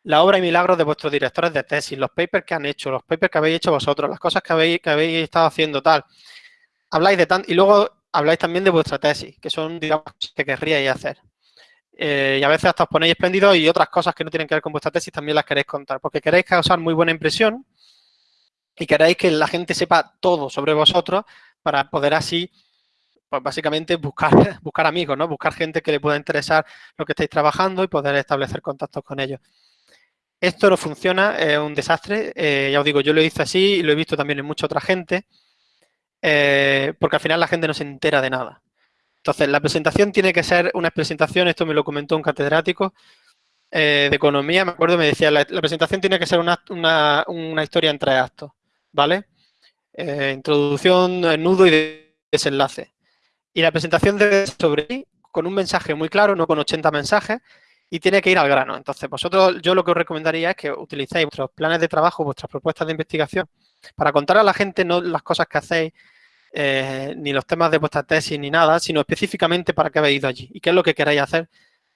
S2: la, obra y milagros de vuestros directores de tesis, los papers que han hecho, los papers que habéis hecho vosotros, las cosas que habéis, que habéis estado haciendo, tal. Habláis de tan y luego habláis también de vuestra tesis, que son, digamos, que querríais hacer. Eh, y a veces hasta os ponéis espléndidos y otras cosas que no tienen que ver con vuestra tesis también las queréis contar, porque queréis causar muy buena impresión y queréis que la gente sepa todo sobre vosotros para poder así, pues básicamente buscar, buscar amigos, ¿no? Buscar gente que le pueda interesar lo que estáis trabajando y poder establecer contactos con ellos. Esto no funciona, es un desastre, eh, ya os digo, yo lo hice así y lo he visto también en mucha otra gente, eh, porque al final la gente no se entera de nada. Entonces, la presentación tiene que ser una presentación, esto me lo comentó un catedrático eh, de economía, me acuerdo, me decía, la, presentación tiene que ser una, historia en tres actos, ¿vale? Eh, introducción, nudo y desenlace. Y la presentación debe ser sobre con un mensaje muy claro, no con 80 mensajes, y tiene que ir al grano. Entonces, vosotros, yo lo que os recomendaría es que utilicéis vuestros planes de trabajo, vuestras propuestas de investigación, para contar a la gente no las cosas que hacéis, eh, ni los temas de vuestra tesis ni nada, sino específicamente para qué habéis ido allí y qué es lo que queráis hacer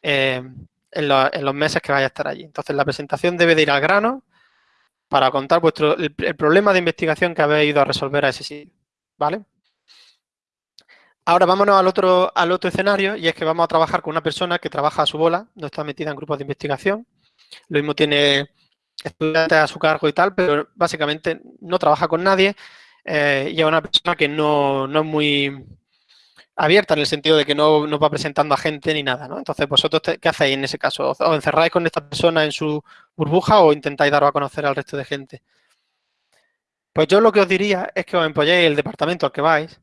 S2: eh, en, los meses que vaya a estar allí. Entonces, la presentación debe de ir al grano para contar vuestro, el, problema de investigación que habéis ido a resolver a ese sitio, ¿vale? Ahora vámonos al otro, al otro escenario y es que vamos a trabajar con una persona que trabaja a su bola, no está metida en grupos de investigación. Lo mismo tiene estudiantes a su cargo y tal, pero básicamente no trabaja con nadie eh, y es una persona que no, no, es muy abierta en el sentido de que no, no va presentando a gente ni nada, ¿no? Entonces, ¿vosotros qué hacéis en ese caso? ¿Os encerráis con esta persona en su burbuja o intentáis daros a conocer al resto de gente? Pues yo lo que os diría es que os empolléis el departamento al que vais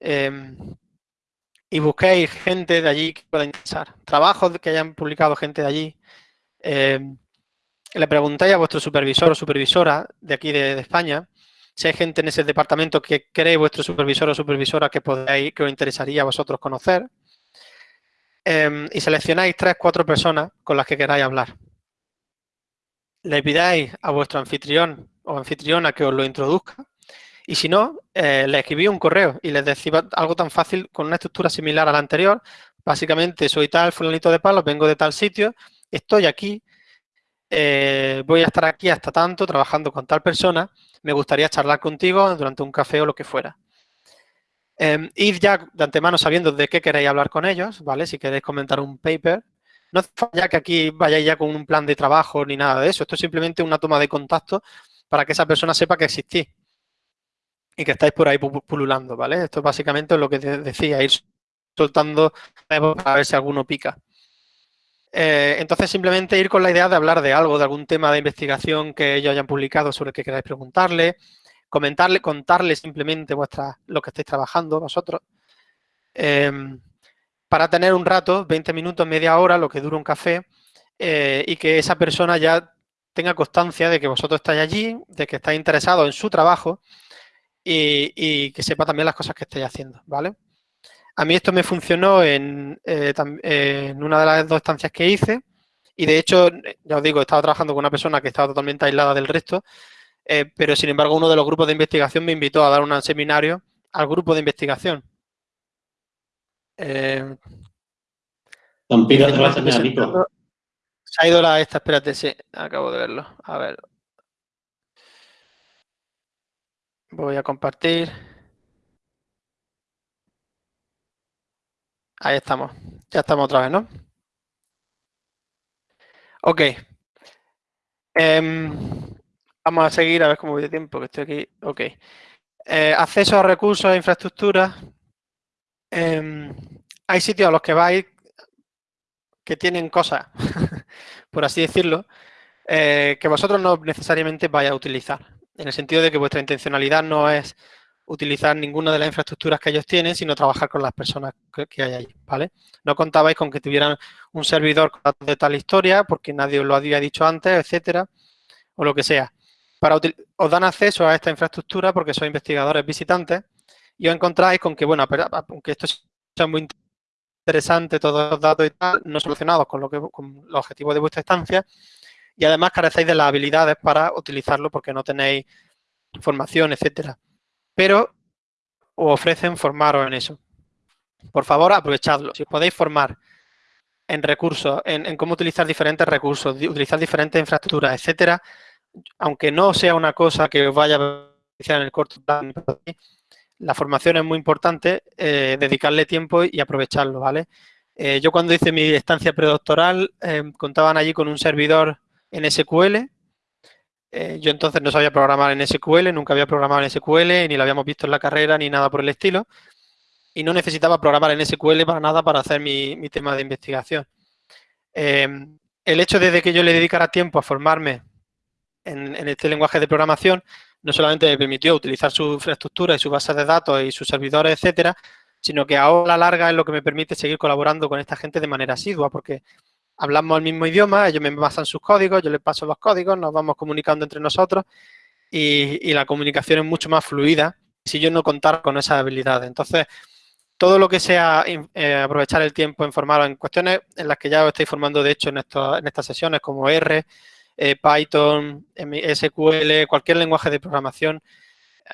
S2: em, y busquéis gente de allí que pueda interesar. Trabajos que hayan publicado gente de allí. Em, le preguntáis a vuestro supervisor o supervisora de aquí de, España si hay gente en ese departamento que cree vuestro supervisor o supervisora que podáis, que os interesaría a vosotros conocer. Em, y seleccionáis tres, cuatro personas con las que queráis hablar. Le pidáis a vuestro anfitrión o anfitriona que os lo introduzca. Y si no, eh, le escribís un correo y les decís algo tan fácil con una estructura similar a la anterior. Básicamente, soy tal fulanito de palos, vengo de tal sitio, estoy aquí, eh, voy a estar aquí hasta tanto trabajando con tal persona, me gustaría charlar contigo durante un café o lo que fuera. Eh, id ya de antemano sabiendo de qué queréis hablar con ellos, ¿vale? Si queréis comentar un paper. No hace falta que aquí vayáis ya con un plan de trabajo ni nada de eso. Esto es simplemente una toma de contacto para que esa persona sepa que existís y que estáis por ahí pululando, ¿vale? Esto es básicamente lo que decía, ir soltando para ver si alguno pica. Eh, entonces, simplemente ir con la idea de hablar de algo, de algún tema de investigación que ellos hayan publicado sobre el que queráis preguntarle, comentarle, contarle simplemente vuestra, lo que estáis trabajando vosotros, em, para tener un rato, 20 minutos, media hora, lo que dura un café, eh, y que esa persona ya tenga constancia de que vosotros estáis allí, de que estáis interesados en su trabajo y, y que sepa también las cosas que estáis haciendo, ¿vale? A mí esto me funcionó en, eh, en, una de las dos estancias que hice y de hecho, ya os digo, estaba trabajando con una persona que estaba totalmente aislada del resto, eh, pero sin embargo uno de los grupos de investigación me invitó a dar un seminario al grupo de investigación.
S1: Eh, se
S2: ha ido la esta, espérate, sí, acabo de verlo. A ver. Voy a compartir. Ahí estamos. Ya estamos otra vez, ¿no? Ok. Em, vamos a seguir a ver cómo voy de tiempo, que estoy aquí. Ok. Eh, acceso a recursos e infraestructuras. Em, hay sitios a los que vais que tienen cosas, por así decirlo, eh, que vosotros no necesariamente vais a utilizar. En el sentido de que vuestra intencionalidad no es utilizar ninguna de las infraestructuras que ellos tienen, sino trabajar con las personas que, hay ahí, ¿vale? No contabais con que tuvieran un servidor de tal historia, porque nadie os lo había dicho antes, etcétera, o lo que sea. Para os dan acceso a esta infraestructura porque sois investigadores visitantes y os encontráis con que, bueno, aunque esto sea muy interesante, todos los datos y tal, no solucionados con, lo que, con los objetivos de vuestra estancia, y además carecéis de las habilidades para utilizarlo porque no tenéis formación, etcétera pero os ofrecen formaros en eso. Por favor, aprovechadlo. Si podéis formar en recursos, en, cómo utilizar diferentes recursos, utilizar diferentes infraestructuras, etcétera, aunque no sea una cosa que os vaya a beneficiar en el corto plazo, la formación es muy importante, eh, dedicarle tiempo y aprovecharlo, ¿vale? Eh, yo cuando hice mi estancia predoctoral, eh, contaban allí con un servidor en SQL, eh, yo entonces no sabía programar en SQL, nunca había programado en SQL, ni lo habíamos visto en la carrera, ni nada por el estilo. Y no necesitaba programar en SQL para nada para hacer mi, tema de investigación. Em, el hecho de que yo le dedicara tiempo a formarme en, este lenguaje de programación, no solamente me permitió utilizar su infraestructura y su base de datos y sus servidores, etcétera, sino que ahora a la larga es lo que me permite seguir colaborando con esta gente de manera asidua, porque hablamos el mismo idioma, ellos me pasan sus códigos, yo les paso los códigos, nos vamos comunicando entre nosotros y, la comunicación es mucho más fluida si yo no contara con esas habilidades. Entonces, todo lo que sea eh, aprovechar el tiempo en formar en cuestiones en las que ya os estáis formando, de hecho, en, en estas sesiones, como R, eh, Python, SQL, cualquier lenguaje de programación,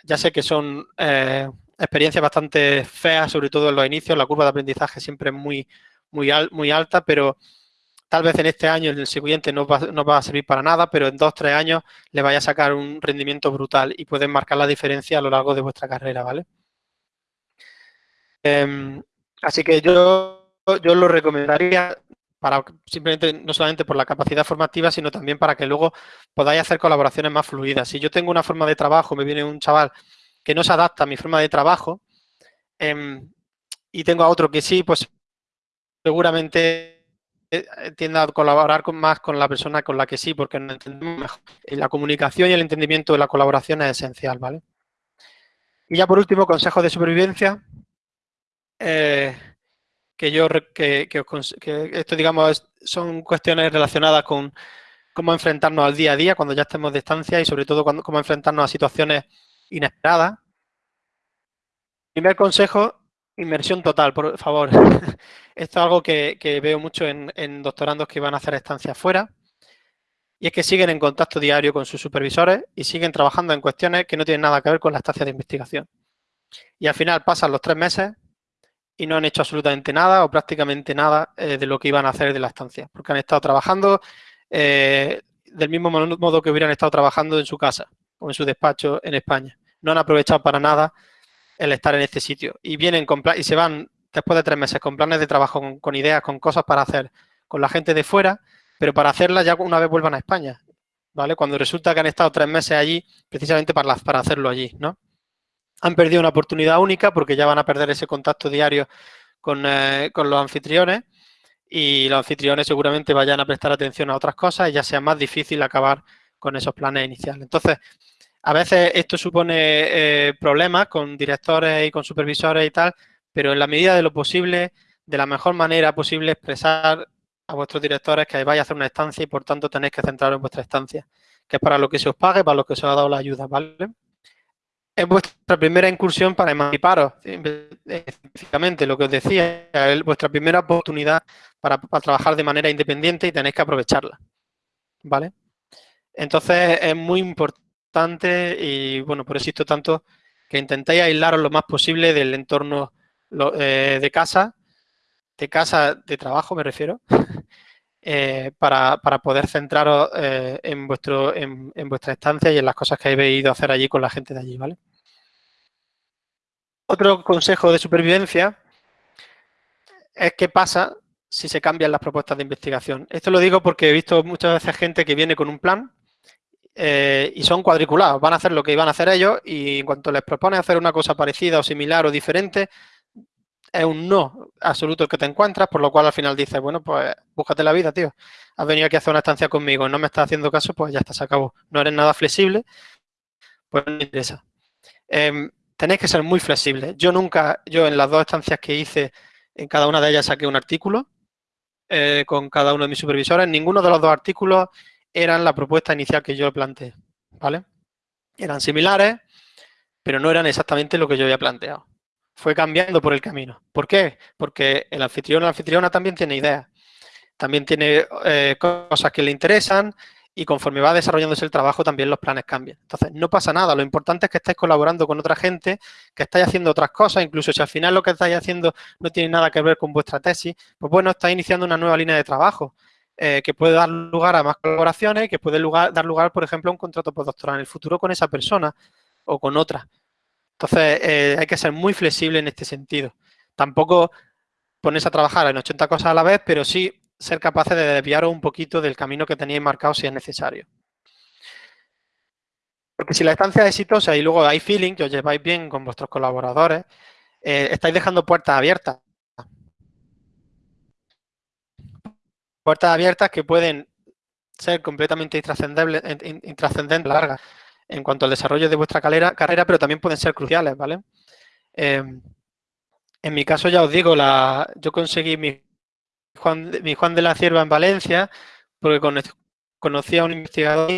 S2: ya sé que son eh, experiencias bastante feas, sobre todo en los inicios, la curva de aprendizaje siempre es muy, muy, muy alta, pero tal vez en este año, en el siguiente, no va, no va, a servir para nada, pero en dos, tres años le vaya a sacar un rendimiento brutal y pueden marcar la diferencia a lo largo de vuestra carrera, ¿vale? Eh, así que yo, yo lo recomendaría para simplemente no solamente por la capacidad formativa, sino también para que luego podáis hacer colaboraciones más fluidas. Si yo tengo una forma de trabajo, me viene un chaval que no se adapta a mi forma de trabajo eh, y tengo a otro que sí, pues seguramente eh, tienda a colaborar con, más con la persona con la que sí, porque la comunicación y el entendimiento de la colaboración es esencial, ¿vale? Y ya por último, consejo de supervivencia. Eh, que yo que, que, esto digamos son cuestiones relacionadas con cómo enfrentarnos al día a día cuando ya estemos de distancia y sobre todo cuando, cómo enfrentarnos a situaciones inesperadas. Primer consejo, inmersión total, por favor. Esto es algo que, veo mucho en, doctorandos que van a hacer estancias fuera. Y es que siguen en contacto diario con sus supervisores y siguen trabajando en cuestiones que no tienen nada que ver con la estancia de investigación. Y al final pasan los tres meses y no han hecho absolutamente nada o prácticamente nada eh, de lo que iban a hacer de la estancia, porque han estado trabajando eh, del mismo modo que hubieran estado trabajando en su casa o en su despacho en España. No han aprovechado para nada el estar en este sitio y vienen con y se van después de tres meses con planes de trabajo, con, ideas, con cosas para hacer con la gente de fuera, pero para hacerlas ya una vez vuelvan a España, ¿vale? Cuando resulta que han estado tres meses allí precisamente para, para hacerlo allí, ¿no? han perdido una oportunidad única porque ya van a perder ese contacto diario con, eh, con, los anfitriones y los anfitriones seguramente vayan a prestar atención a otras cosas y ya sea más difícil acabar con esos planes iniciales. Entonces, a veces esto supone eh, problemas con directores y con supervisores y tal, pero en la medida de lo posible, de la mejor manera posible, expresar a vuestros directores que vais a hacer una estancia y por tanto tenéis que centraros en vuestra estancia, que es para lo que se os pague, para lo que se os ha dado la ayuda, ¿vale? es vuestra primera incursión para emanciparos, específicamente lo que os decía, es vuestra primera oportunidad para, trabajar de manera independiente y tenéis que aprovecharla, ¿vale? Entonces es muy importante y, bueno, por eso insisto tanto que intentéis aislaros lo más posible del entorno eh, de casa, de casa de trabajo me refiero, eh, para, poder centraros eh, en, vuestro, en, vuestra estancia y en las cosas que habéis ido a hacer allí con la gente de allí, ¿vale? Otro consejo de supervivencia es qué pasa si se cambian las propuestas de investigación. Esto lo digo porque he visto muchas veces gente que viene con un plan eh, y son cuadriculados. Van a hacer lo que iban a hacer ellos y en cuanto les propone hacer una cosa parecida o similar o diferente, es un no absoluto el que te encuentras, por lo cual al final dices, bueno, pues búscate la vida, tío. Has venido aquí a hacer una estancia conmigo, no me estás haciendo caso, pues ya está, se acabó. No eres nada flexible, pues no interesa. Em, tenéis que ser muy flexibles. Yo nunca, yo en las dos estancias que hice, en cada una de ellas saqué un artículo eh, con cada uno de mis supervisores. Ninguno de los dos artículos eran la propuesta inicial que yo planteé, ¿vale? Eran similares, pero no eran exactamente lo que yo había planteado fue cambiando por el camino. ¿Por qué? Porque el anfitrión o la anfitriona también tiene ideas, también tiene eh, cosas que le interesan y conforme va desarrollándose el trabajo también los planes cambian. Entonces, no pasa nada, lo importante es que estéis colaborando con otra gente, que estáis haciendo otras cosas, incluso si al final lo que estáis haciendo no tiene nada que ver con vuestra tesis, pues bueno, estáis iniciando una nueva línea de trabajo eh, que puede dar lugar a más colaboraciones, que puede dar lugar, por ejemplo, a un contrato postdoctoral en el futuro con esa persona o con otra. Entonces, eh, hay que ser muy flexible en este sentido. Tampoco ponerse a trabajar en 80 cosas a la vez, pero sí ser capaces de desviaros un poquito del camino que teníais marcado si es necesario. Porque si la estancia es exitosa y luego hay feeling, que os lleváis bien con vuestros colaboradores, eh, estáis dejando puertas abiertas. Puertas abiertas que pueden ser completamente intrascendentes, largas en cuanto al desarrollo de vuestra carrera, pero también pueden ser cruciales, ¿vale? Em, en mi caso, ya os digo, la, yo conseguí mi Juan, mi Juan de la Cierva en Valencia, porque conocí a un investigador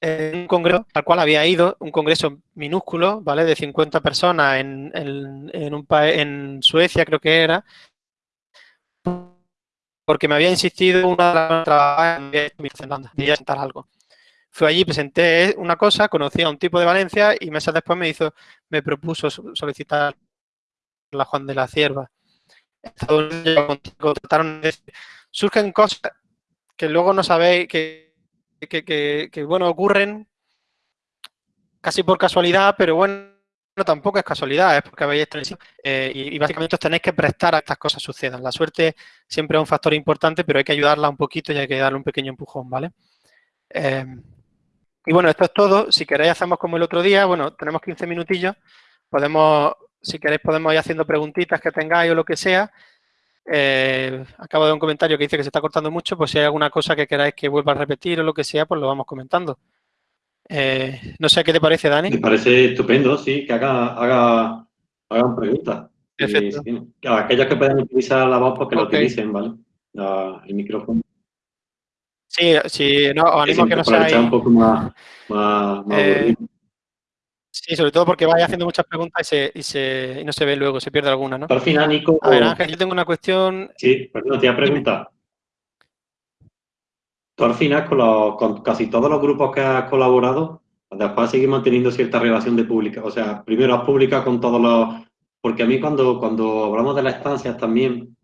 S2: en un congreso al cual había ido, un congreso minúsculo, ¿vale? De 50 personas en, en, un en Suecia, creo que era, porque me había insistido una de las en de sentar algo. Fui allí, presenté una cosa, conocí a un tipo de Valencia y meses después me hizo, me propuso solicitar la Juan de la Cierva. Unidos contrataron, surgen cosas que luego no sabéis, que, bueno, ocurren casi por casualidad, pero bueno, tampoco es casualidad, es porque habéis estado eh, y, básicamente os tenéis que prestar a que estas cosas sucedan. La suerte siempre es un factor importante, pero hay que ayudarla un poquito y hay que darle un pequeño empujón, ¿vale? Eh, y bueno, esto es todo. Si queréis hacemos como el otro día, bueno, tenemos 15 minutillos, podemos, si queréis podemos ir haciendo preguntitas que tengáis o lo que sea. Eh, acabo de un comentario que dice que se está cortando mucho, pues si hay alguna cosa que queráis que vuelva a repetir o lo que sea, pues lo vamos comentando. Eh, no sé qué te parece, Dani.
S1: Me parece estupendo, sí, que haga, haga, hagan preguntas.
S2: Perfecto.
S1: aquellos que puedan utilizar la voz, pues que lo utilicen, ¿vale? el micrófono.
S2: Sí, sí, no, os animo a que no
S1: seáis... un poco más, más,
S2: eh, Sí, sobre todo porque vais haciendo muchas preguntas y, se, y, se, y, no se ve luego, se pierde alguna, ¿no?
S1: Por final, Nico...
S2: A ver, Ángel, yo tengo una cuestión...
S1: Sí, perdón, te iba a preguntar. Tú al final, con, casi todos los grupos que has colaborado, después seguir manteniendo cierta relación de pública. O sea, primero has publicado con todos los... Porque a mí cuando, cuando hablamos de las estancias también,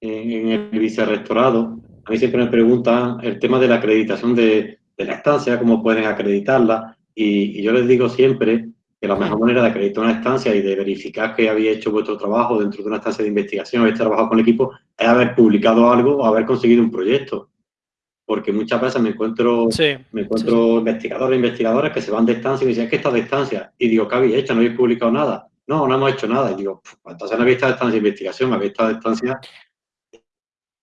S1: en, el vicerrectorado, a mí siempre me preguntan el tema de la acreditación de, de la estancia, cómo pueden acreditarla. Y, yo les digo siempre que la mejor manera de acreditar una estancia y de verificar que habéis hecho vuestro trabajo dentro de una estancia de investigación, habéis trabajado con el equipo, es haber publicado algo o haber conseguido un proyecto porque muchas veces me encuentro, me encuentro investigadores e investigadoras que se van de estancia y me dicen, es que estás de estancia. Y digo, ¿qué habéis hecho? ¿No habéis publicado nada? No, no hemos hecho nada. Y digo, pues entonces no habéis estado de estancia de investigación, habéis estado de estancia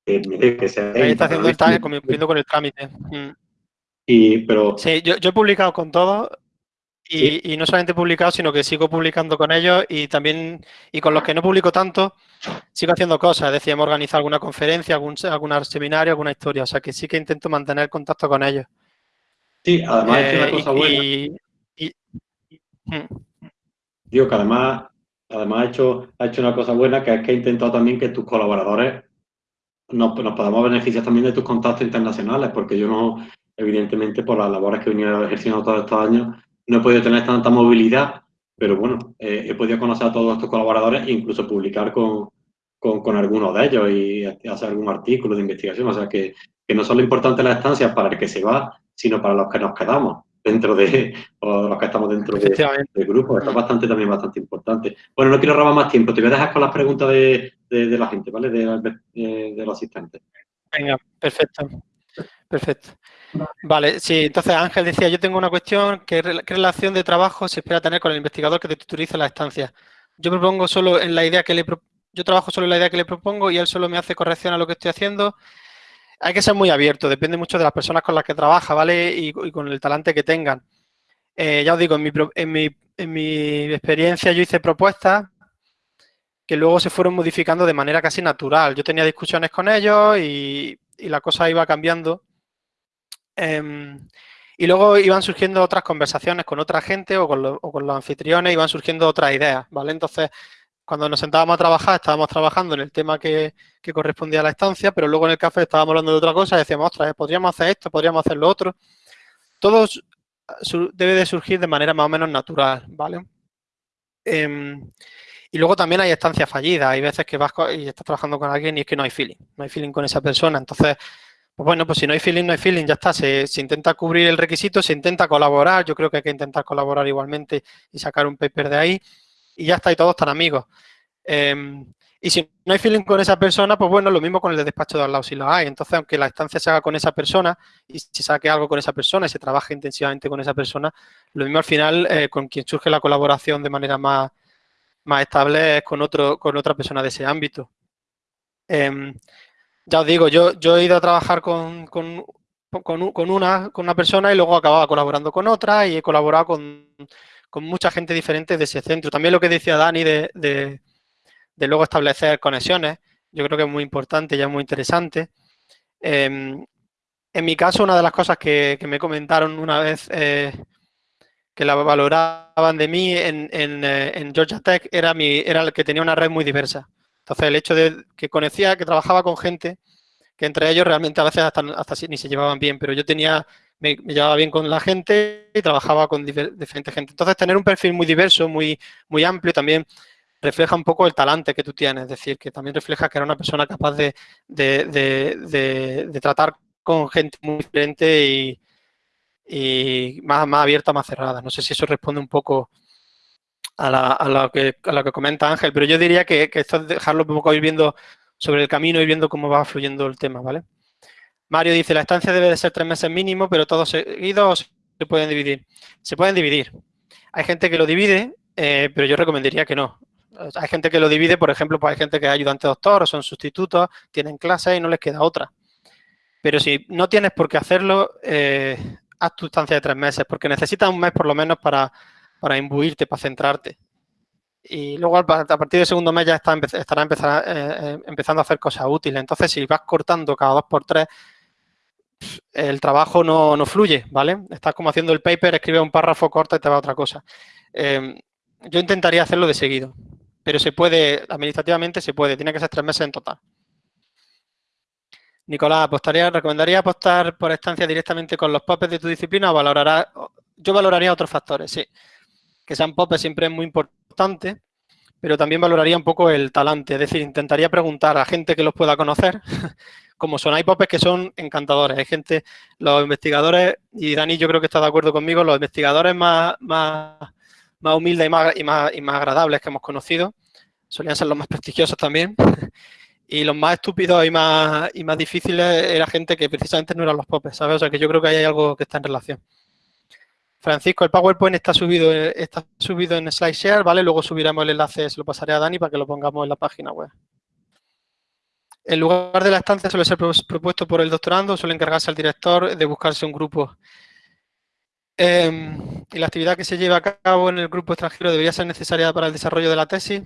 S2: que, se está haciendo estancia cumpliendo con el trámite. Mm.
S1: Y, pero...
S2: Sí, yo, yo he publicado con todos y, y, no solamente publicado, sino que sigo publicando con ellos y también, y con los que no publico tanto, sigo haciendo cosas. Decíamos organizar alguna conferencia, algún, algún seminario, alguna historia. O sea, que sí que intento mantener contacto con ellos.
S1: Sí, además es una eh, cosa buena. Y, mm. Digo que además, además ha, hecho, ha hecho una cosa buena, que es que ha intentado también que tus colaboradores nos, nos podamos beneficiar también de tus contactos internacionales, porque yo no, evidentemente, por las labores que he venido ejerciendo todos estos años, no he podido tener tanta movilidad, pero bueno, eh, he podido conocer a todos estos colaboradores e incluso publicar con, con, algunos de ellos y hacer algún artículo de investigación. O sea, que, que no son lo importante las estancias para el que se va, sino para los que nos quedamos dentro de, o los que estamos dentro de, del grupo. Esto es bastante, también bastante importante. Bueno, no quiero robar más tiempo. Te voy a dejar con las preguntas de, de, la gente, ¿vale? De, de, los asistentes.
S2: Venga, perfecto. Perfecto. Vale, sí, entonces Ángel decía, yo tengo una cuestión, ¿qué, relación de trabajo se espera tener con el investigador que te tutoriza la estancia? Yo propongo solo en la idea que le yo trabajo solo en la idea que le propongo y él solo me hace corrección a lo que estoy haciendo. Hay que ser muy abierto, depende mucho de las personas con las que trabaja, ¿vale? Y, con el talante que tengan. Eh, ya os digo, en mi, en, mi, en mi experiencia yo hice propuestas que luego se fueron modificando de manera casi natural. Yo tenía discusiones con ellos y la cosa iba cambiando Em, y luego iban surgiendo otras conversaciones con otra gente o con, los anfitriones, iban surgiendo otras ideas, ¿vale? Entonces, cuando nos sentábamos a trabajar, estábamos trabajando en el tema que, correspondía a la estancia, pero luego en el café estábamos hablando de otra cosa y decíamos, ostras, podríamos hacer esto, podríamos hacer lo otro. Todo debe de surgir de manera más o menos natural, ¿vale? Em, y luego también hay estancias fallidas, hay veces que vas y estás trabajando con alguien y es que no hay feeling, no hay feeling con esa persona, entonces bueno, pues si no hay feeling, no hay feeling, ya está. Se, intenta cubrir el requisito, se intenta colaborar. Yo creo que hay que intentar colaborar igualmente y sacar un paper de ahí. Y ya está, y todos están amigos. Em, y si no hay feeling con esa persona, pues bueno, lo mismo con el de despacho de al lado si lo hay. Entonces, aunque la estancia se haga con esa persona y se saque algo con esa persona y se trabaje intensivamente con esa persona, lo mismo al final eh, con quien surge la colaboración de manera más, más estable es con, otro, con otra persona de ese ámbito. Em, ya os digo, yo, he ido a trabajar con, una, persona y luego acababa colaborando con otra y he colaborado con, mucha gente diferente de ese centro. También lo que decía Dani de, luego establecer conexiones, yo creo que es muy importante y es muy interesante. Em, en mi caso, una de las cosas que, me comentaron una vez eh, que la valoraban de mí en, en, eh, en, Georgia Tech era, mi, era el que tenía una red muy diversa. Entonces, el hecho de que conocía, que trabajaba con gente, que entre ellos realmente a veces hasta, ni se llevaban bien, pero yo tenía, me, llevaba bien con la gente y trabajaba con diferente gente. Entonces, tener un perfil muy diverso, muy, muy amplio también, refleja un poco el talante que tú tienes, es decir, que también refleja que eres una persona capaz de, de, tratar con gente muy diferente y, y más, más abierta, más cerrada. No sé si eso responde un poco a, lo, que, que comenta Ángel, pero yo diría que, esto es dejarlo un poco ir viendo sobre el camino y viendo cómo va fluyendo el tema, ¿vale? Mario dice, la estancia debe de ser tres meses mínimo, pero todos seguidos se pueden dividir. Se pueden dividir. Hay gente que lo divide, eh, pero yo recomendaría que no. Hay gente que lo divide, por ejemplo, pues hay gente que es ayudante doctor son sustitutos, tienen clases y no les queda otra. Pero si no tienes por qué hacerlo, eh, haz tu estancia de tres meses, porque necesitas un mes por lo menos para para imbuirte, para centrarte. Y luego a partir del segundo mes ya estará eh, eh, empezando a hacer cosas útiles. Entonces, si vas cortando cada dos por tres, el trabajo no, fluye, ¿vale? Estás como haciendo el paper, escribe un párrafo, corta y te va a otra cosa. Em, yo intentaría hacerlo de seguido, pero se puede, administrativamente se puede, tiene que ser tres meses en total. Nicolás, apostaría, ¿recomendaría apostar por estancia directamente con los popes de tu disciplina o valorará, yo valoraría otros factores, sí que sean popes siempre es muy importante, pero también valoraría un poco el talante, es decir, intentaría preguntar a gente que los pueda conocer, como son, hay popes que son encantadores, hay gente, los investigadores, y Dani yo creo que está de acuerdo conmigo, los investigadores más, más, más humildes y más, y, más, y más agradables que hemos conocido, solían ser los más prestigiosos también, y los más estúpidos y más, y más difíciles era gente que precisamente no eran los popes, ¿sabes? O sea que yo creo que hay algo que está en relación. Francisco, el PowerPoint está subido, está subido en SlideShare, ¿vale? Luego subiremos el enlace, se lo pasaré a Dani para que lo pongamos en la página web. El lugar de la estancia suele ser propuesto por el doctorando, suele encargarse al director de buscarse un grupo. Em, y la actividad que se lleva a cabo en el grupo extranjero debería ser necesaria para el desarrollo de la tesis.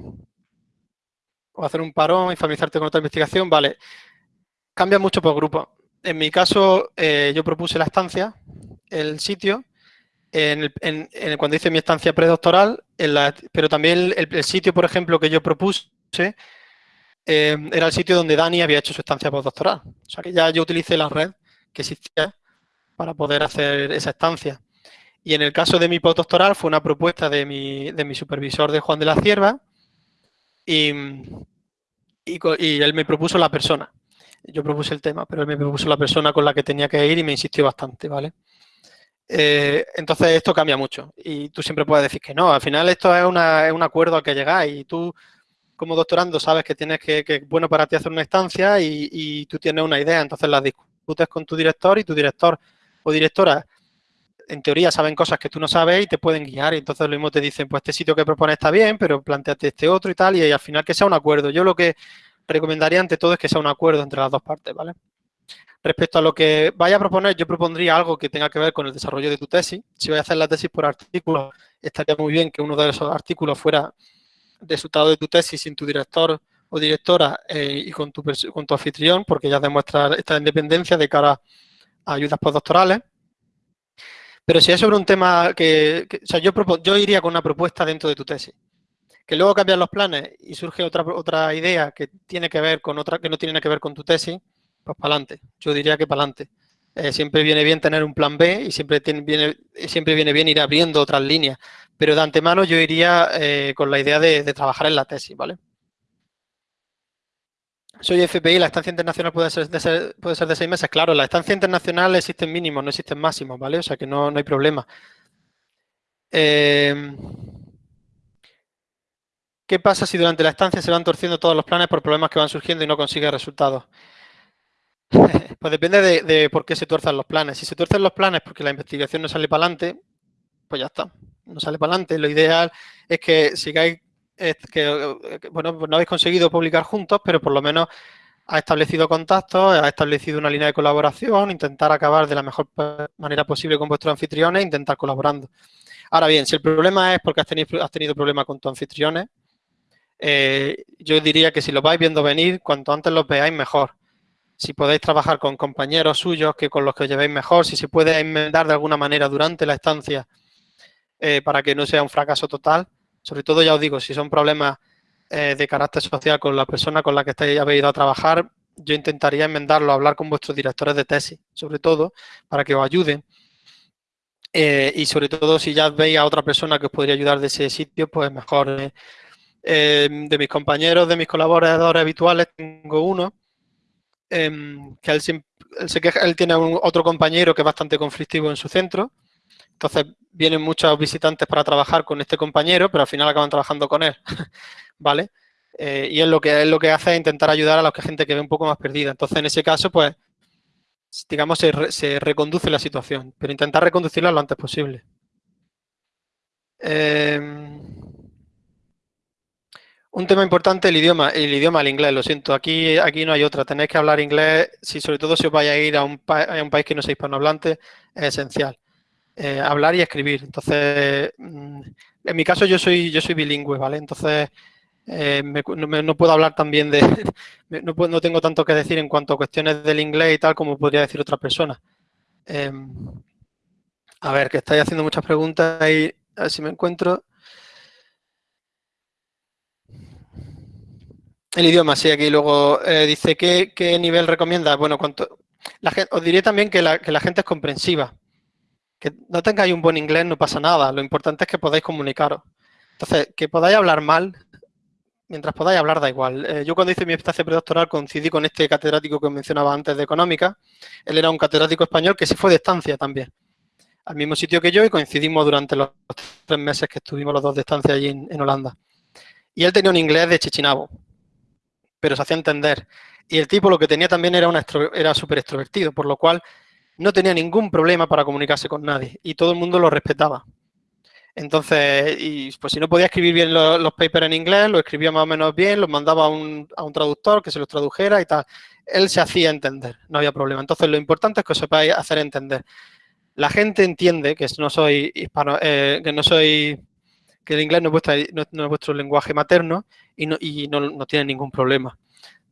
S2: O hacer un parón y familiarizarte con otra investigación. Vale, cambia mucho por grupo. En mi caso, eh, yo propuse la estancia, el sitio, cuando hice mi estancia predoctoral, pero también el, sitio, por ejemplo, que yo propuse, eh, era el sitio donde Dani había hecho su estancia postdoctoral. O sea que ya yo utilicé la red que existía para poder hacer esa estancia. Y en el caso de mi postdoctoral fue una propuesta de mi, supervisor de Juan de la Cierva y, él me propuso la persona. Yo propuse el tema, pero él me propuso la persona con la que tenía que ir y me insistió bastante, ¿vale? Eh, entonces esto cambia mucho y tú siempre puedes decir que no. Al final esto es, un acuerdo al que llegáis y tú como doctorando sabes que tienes que, que bueno para ti hacer una estancia y, tú tienes una idea, entonces la discutes con tu director y tu director o directora en teoría saben cosas que tú no sabes y te pueden guiar y entonces lo mismo te dicen, pues este sitio que propones está bien, pero planteate este otro y tal y, y al final que sea un acuerdo. Yo lo que recomendaría ante todo es que sea un acuerdo entre las dos partes, ¿vale? Respecto a lo que vaya a proponer, yo propondría algo que tenga que ver con el desarrollo de tu tesis. Si voy a hacer la tesis por artículo, estaría muy bien que uno de esos artículos fuera resultado de tu tesis sin tu director o directora eh, y con tu, con tu anfitrión, porque ya demuestra esta independencia de cara a ayudas postdoctorales. Pero si es sobre un tema que, o sea, yo, yo iría con una propuesta dentro de tu tesis. Que luego cambian los planes y surge otra, otra idea que tiene que ver con otra, que no tiene nada que ver con tu tesis, pues para adelante. Yo diría que para adelante. Eh, siempre viene bien tener un plan B y siempre, viene, siempre viene bien ir abriendo otras líneas. Pero de antemano yo iría eh, con la idea de, trabajar en la tesis, ¿vale? Soy FPI, la estancia internacional puede ser, de puede ser de seis meses. Claro, la estancia internacional existen mínimos, no existen máximos, ¿vale? O sea que no, hay problema. Eh, ¿Qué pasa si durante la estancia se van torciendo todos los planes por problemas que van surgiendo y no consigue resultados? Pues depende de, por qué se tuerzan los planes. Si se tuercen los planes porque la investigación no sale para adelante, pues ya está, no sale para adelante. Lo ideal es que sigáis, que, bueno, pues no habéis conseguido publicar juntos, pero por lo menos ha establecido contactos, ha establecido una línea de colaboración, intentar acabar de la mejor manera posible con vuestros anfitriones e intentar colaborando. Ahora bien, si el problema es porque has tenido, has problemas con tus anfitriones, eh, yo diría que si los vais viendo venir, cuanto antes los veáis, mejor si podéis trabajar con compañeros suyos que con los que os llevéis mejor, si se puede enmendar de alguna manera durante la estancia eh, para que no sea un fracaso total. Sobre todo, ya os digo, si son problemas eh, de carácter social con la persona con la que estáis, habéis ido a trabajar, yo intentaría enmendarlo, hablar con vuestros directores de tesis, sobre todo, para que os ayuden. Eh, y sobre todo, si ya veis a otra persona que os podría ayudar de ese sitio, pues mejor de mis compañeros, de mis colaboradores habituales, tengo uno em, que él, se queja, él tiene otro compañero que es bastante conflictivo en su centro. Entonces vienen muchos visitantes para trabajar con este compañero, pero al final acaban trabajando con él, ¿vale? Eh, y es lo que es lo que hace es intentar ayudar a la gente que ve un poco más perdida. Entonces, en ese caso, pues, digamos, se, reconduce la situación, pero intentar reconducirla lo antes posible. Em, un tema importante, el idioma, el idioma, el inglés, lo siento, aquí, aquí no hay otra, tenéis que hablar inglés, si sobre todo si os vais a ir a un, a un país que no sea hispanohablante, es esencial. Eh, hablar y escribir. Entonces, mm, en mi caso yo soy, yo soy bilingüe, ¿vale? Entonces, eh, no, puedo hablar también de, no, no, tengo tanto que decir en cuanto a cuestiones del inglés y tal como podría decir otra persona. Em, a ver, que estáis haciendo muchas preguntas y a ver si me encuentro. El idioma, sí, aquí luego eh, dice ¿qué, ¿qué, nivel recomienda. Bueno, cuanto, la os diré también que la, gente es comprensiva. Que no tengáis un buen inglés no pasa nada, lo importante es que podáis comunicaros. Entonces, que podáis hablar mal, mientras podáis hablar da igual. Eh, yo cuando hice mi estancia predoctoral coincidí con este catedrático que mencionaba antes de Económica. Él era un catedrático español que se fue de estancia también, al mismo sitio que yo y coincidimos durante los tres meses que estuvimos los dos de estancia allí en, Holanda. Y él tenía un inglés de chichinabo, pero se hacía entender. Y el tipo lo que tenía también era, una era súper extrovertido, por lo cual no tenía ningún problema para comunicarse con nadie y todo el mundo lo respetaba. Entonces, y pues si no podía escribir bien los, papers en inglés, lo escribía más o menos bien, los mandaba a un, a un, traductor que se los tradujera y tal. Él se hacía entender, no había problema. Entonces, lo importante es que os sepáis hacer entender. La gente entiende que no soy hispano, eh, que no soy, que el inglés no es, vuestro lenguaje materno y no, y no, no tiene ningún problema.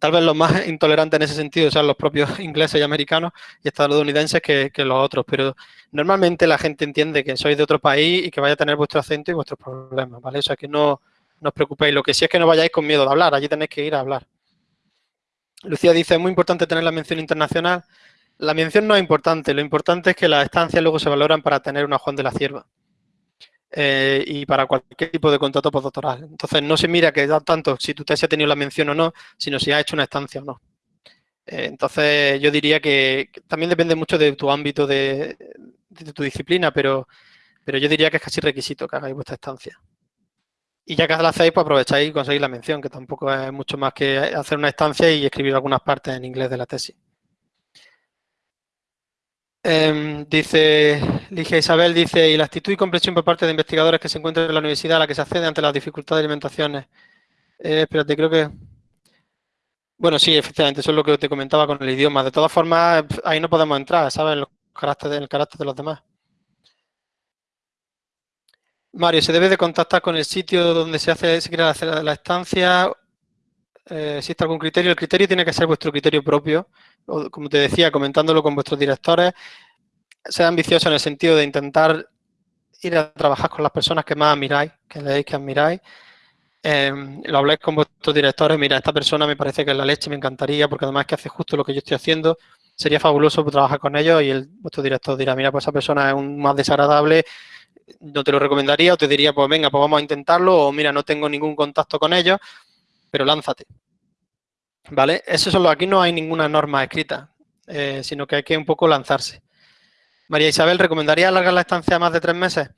S2: Tal vez los más intolerantes en ese sentido sean los propios ingleses y americanos y estadounidenses que, los otros, pero normalmente la gente entiende que sois de otro país y que vaya a tener vuestro acento y vuestros problemas, ¿vale? O sea, que no, no os preocupéis. Lo que sí es que no vayáis con miedo de hablar, allí tenéis que ir a hablar. Lucía dice, es muy importante tener la mención internacional. La mención no es importante, lo importante es que las estancias luego se valoran para tener una Juan de la Cierva. Eh, y para cualquier tipo de contrato postdoctoral. Entonces, no se mira que da tanto si tu tesis ha tenido la mención o no, sino si ha hecho una estancia o no. Eh, entonces, yo diría que, también depende mucho de tu ámbito de, tu disciplina, pero, pero yo diría que es casi requisito que hagáis vuestra estancia. Y ya que la hacéis, pues aprovecháis y conseguís la mención, que tampoco es mucho más que hacer una estancia y escribir algunas partes en inglés de la tesis. Em, dice Ligia Isabel, dice, y la actitud y comprensión por parte de investigadores que se encuentran en la universidad a la que se accede ante las dificultades de alimentaciones. Eh, espérate, creo que... Bueno, sí, efectivamente, eso es lo que te comentaba con el idioma. De todas formas, ahí no podemos entrar, ¿sabes? Los caracteres, el carácter de los demás. Mario, ¿se debe de contactar con el sitio donde se hace, se quiere hacer la estancia? Eh, ¿Existe algún criterio? El criterio tiene que ser vuestro criterio propio como te decía, comentándolo con vuestros directores, sea ambicioso en el sentido de intentar ir a trabajar con las personas que más admiráis, que leéis, que admiráis. Em, lo habléis con vuestros directores, mira, esta persona me parece que es la leche, me encantaría, porque además que hace justo lo que yo estoy haciendo, sería fabuloso trabajar con ellos y el, vuestro director dirá, mira, pues esa persona es un más desagradable, no te lo recomendaría, o te diría, pues venga, pues vamos a intentarlo, o mira, no tengo ningún contacto con ellos, pero lánzate. ¿Vale? Eso solo aquí no hay ninguna norma escrita, eh, sino que hay que un poco lanzarse. María Isabel, ¿recomendaría alargar la estancia a más de tres meses?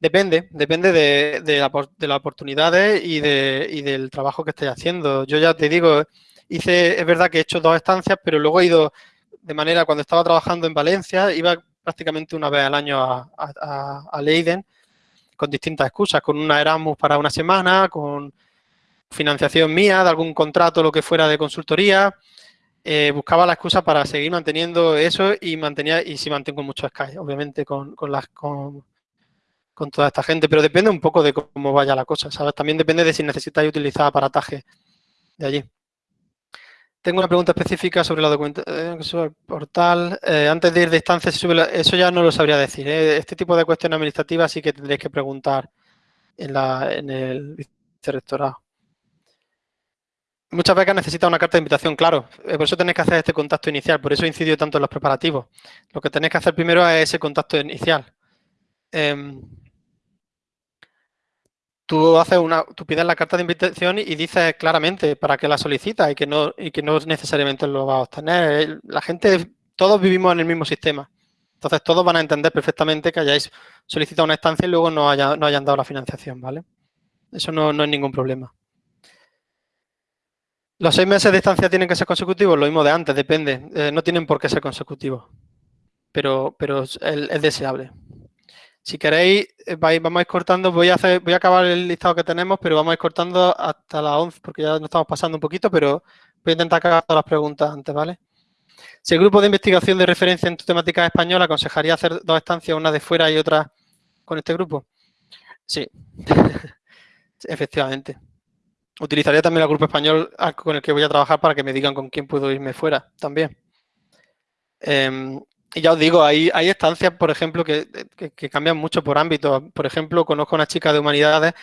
S2: Depende, depende de, las oportunidades y, del trabajo que estéis haciendo. Yo ya te digo, hice, es verdad que he hecho dos estancias, pero luego he ido de manera, cuando estaba trabajando en Valencia, iba prácticamente una vez al año a, a Leiden con distintas excusas, con una Erasmus para una semana, con financiación mía, de algún contrato, lo que fuera de consultoría, eh, buscaba la excusa para seguir manteniendo eso y mantenía y si mantengo mucho Sky, obviamente, con, las, con, toda esta gente, pero depende un poco de cómo vaya la cosa, ¿sabes? También depende de si necesitáis utilizar aparataje de allí. Tengo una pregunta específica sobre la documentación, sobre el portal. Eh, antes de ir de instancia, eso ya no lo sabría decir. ¿eh? Este tipo de cuestiones administrativas sí que tendréis que preguntar en, la, en el vicerrectorado. Muchas becas necesitan una carta de invitación, claro. Eh, por eso tenéis que hacer este contacto inicial. Por eso incido tanto en los preparativos. Lo que tenéis que hacer primero es ese contacto inicial. Em, tú haces una, tú pides la carta de invitación y dices claramente para qué la solicitas y que no, y que no necesariamente lo vas a obtener. La gente, todos vivimos en el mismo sistema. Entonces todos van a entender perfectamente que hayáis solicitado una estancia y luego no, haya, no hayan dado la financiación, ¿vale? Eso no, es ningún problema. ¿Los seis meses de estancia tienen que ser consecutivos? Lo mismo de antes, depende. Eh, no tienen por qué ser consecutivos, pero, pero es, deseable. Si queréis, eh, vamos a ir cortando. Voy a, voy a acabar el listado que tenemos, pero vamos a ir cortando hasta las 11, porque ya nos estamos pasando un poquito, pero voy a intentar acabar todas las preguntas antes, ¿vale? Si el grupo de investigación de referencia en tu temática española aconsejaría hacer dos estancias, una de fuera y otra con este grupo. Sí, efectivamente. Utilizaría también el grupo español con el que voy a trabajar para que me digan con quién puedo irme fuera también. Em, y ya os digo, hay, hay estancias, por ejemplo, que, que, cambian mucho por ámbito. Por ejemplo, conozco a una chica de humanidades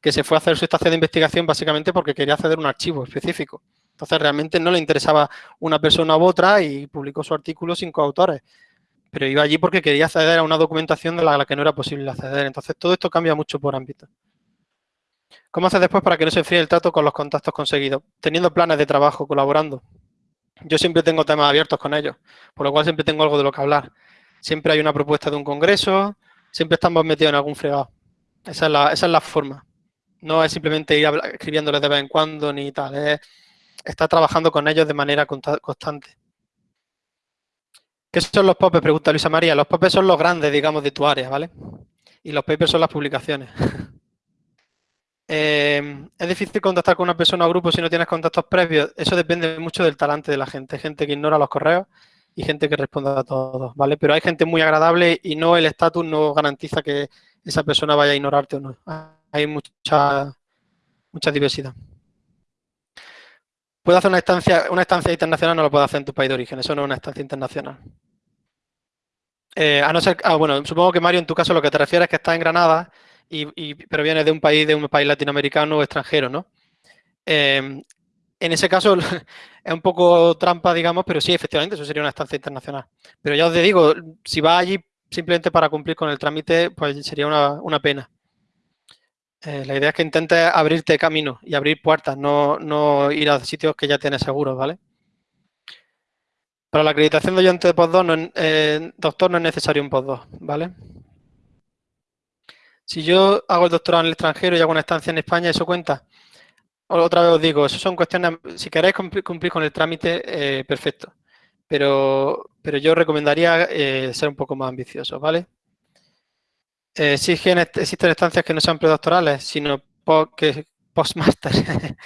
S2: que se fue a hacer su estancia de investigación básicamente porque quería acceder a un archivo específico. Entonces, realmente no le interesaba una persona u otra y publicó su artículo sin coautores. Pero iba allí porque quería acceder a una documentación de la que no era posible acceder. Entonces, todo esto cambia mucho por ámbito. ¿Cómo haces después para que no se enfríe el trato con los contactos conseguidos? Teniendo planes de trabajo, colaborando. Yo siempre tengo temas abiertos con ellos, por lo cual siempre tengo algo de lo que hablar. Siempre hay una propuesta de un congreso, siempre estamos metidos en algún fregado. Esa es la, forma. No es simplemente ir escribiéndoles de vez en cuando ni tal, es está trabajando con ellos de manera constante. ¿Qué son los popes? Pregunta Luisa María. Los popes son los grandes, digamos, de tu área, ¿vale? Y los papers son las publicaciones. Eh, es difícil contactar con una persona o grupo si no tienes contactos previos. Eso depende mucho del talante de la gente. Gente que ignora los correos y gente que responde a todos, ¿vale? Pero hay gente muy agradable y no el estatus no garantiza que esa persona vaya a ignorarte o no. Hay mucha, mucha diversidad. Puede hacer una estancia, una estancia internacional, no lo puede hacer en tu país de origen, eso no es una estancia internacional. Eh, a no ser, ah, bueno, supongo que Mario, en tu caso lo que te refieres es que estás en Granada, y, pero vienes de un país, de un país latinoamericano o extranjero, ¿no? Em, en ese caso es un poco trampa, digamos, pero sí, efectivamente, eso sería una estancia internacional. Pero ya os digo, si vas allí simplemente para cumplir con el trámite, pues sería una pena. Eh, la idea es que intentes abrirte camino y abrir puertas, no, ir a sitios que ya tienes seguros, ¿vale? Para la acreditación de oyente de postdoc, no, eh, doctor, no es necesario un postdoc, ¿vale? Si yo hago el doctorado en el extranjero y hago una estancia en España, ¿eso cuenta? Otra vez os digo, eso son cuestiones, si queréis cumplir, con el trámite, eh, perfecto. Pero, pero yo recomendaría ser un poco más ambicioso, ¿vale? Eh, existen estancias que no sean predoctorales, sino que postmaster.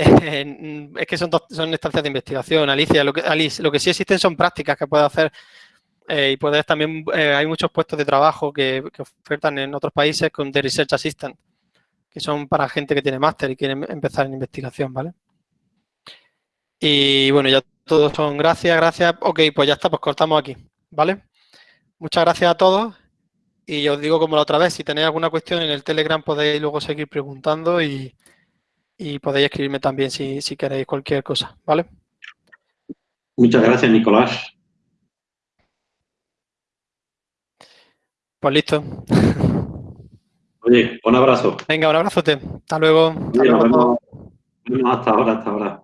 S2: Eh, es que son, son estancias de investigación, Alicia. Lo que, lo que sí existen son prácticas que puedes hacer eh, y puedes también, hay muchos puestos de trabajo que, ofertan en otros países con The Research Assistant, que son para gente que tiene máster y quiere empezar en investigación, ¿vale? Y bueno, ya todos son gracias, gracias. Ok, pues ya está, pues cortamos aquí, ¿vale? Muchas gracias a todos. Y os digo como la otra vez, si tenéis alguna cuestión en el Telegram podéis luego seguir preguntando y, podéis escribirme también si, si, queréis cualquier cosa, ¿vale?
S1: Muchas gracias, Nicolás.
S2: Pues listo.
S1: Oye, un abrazo.
S2: Venga, un abrazote. Hasta luego.
S1: hasta ahora, hasta ahora.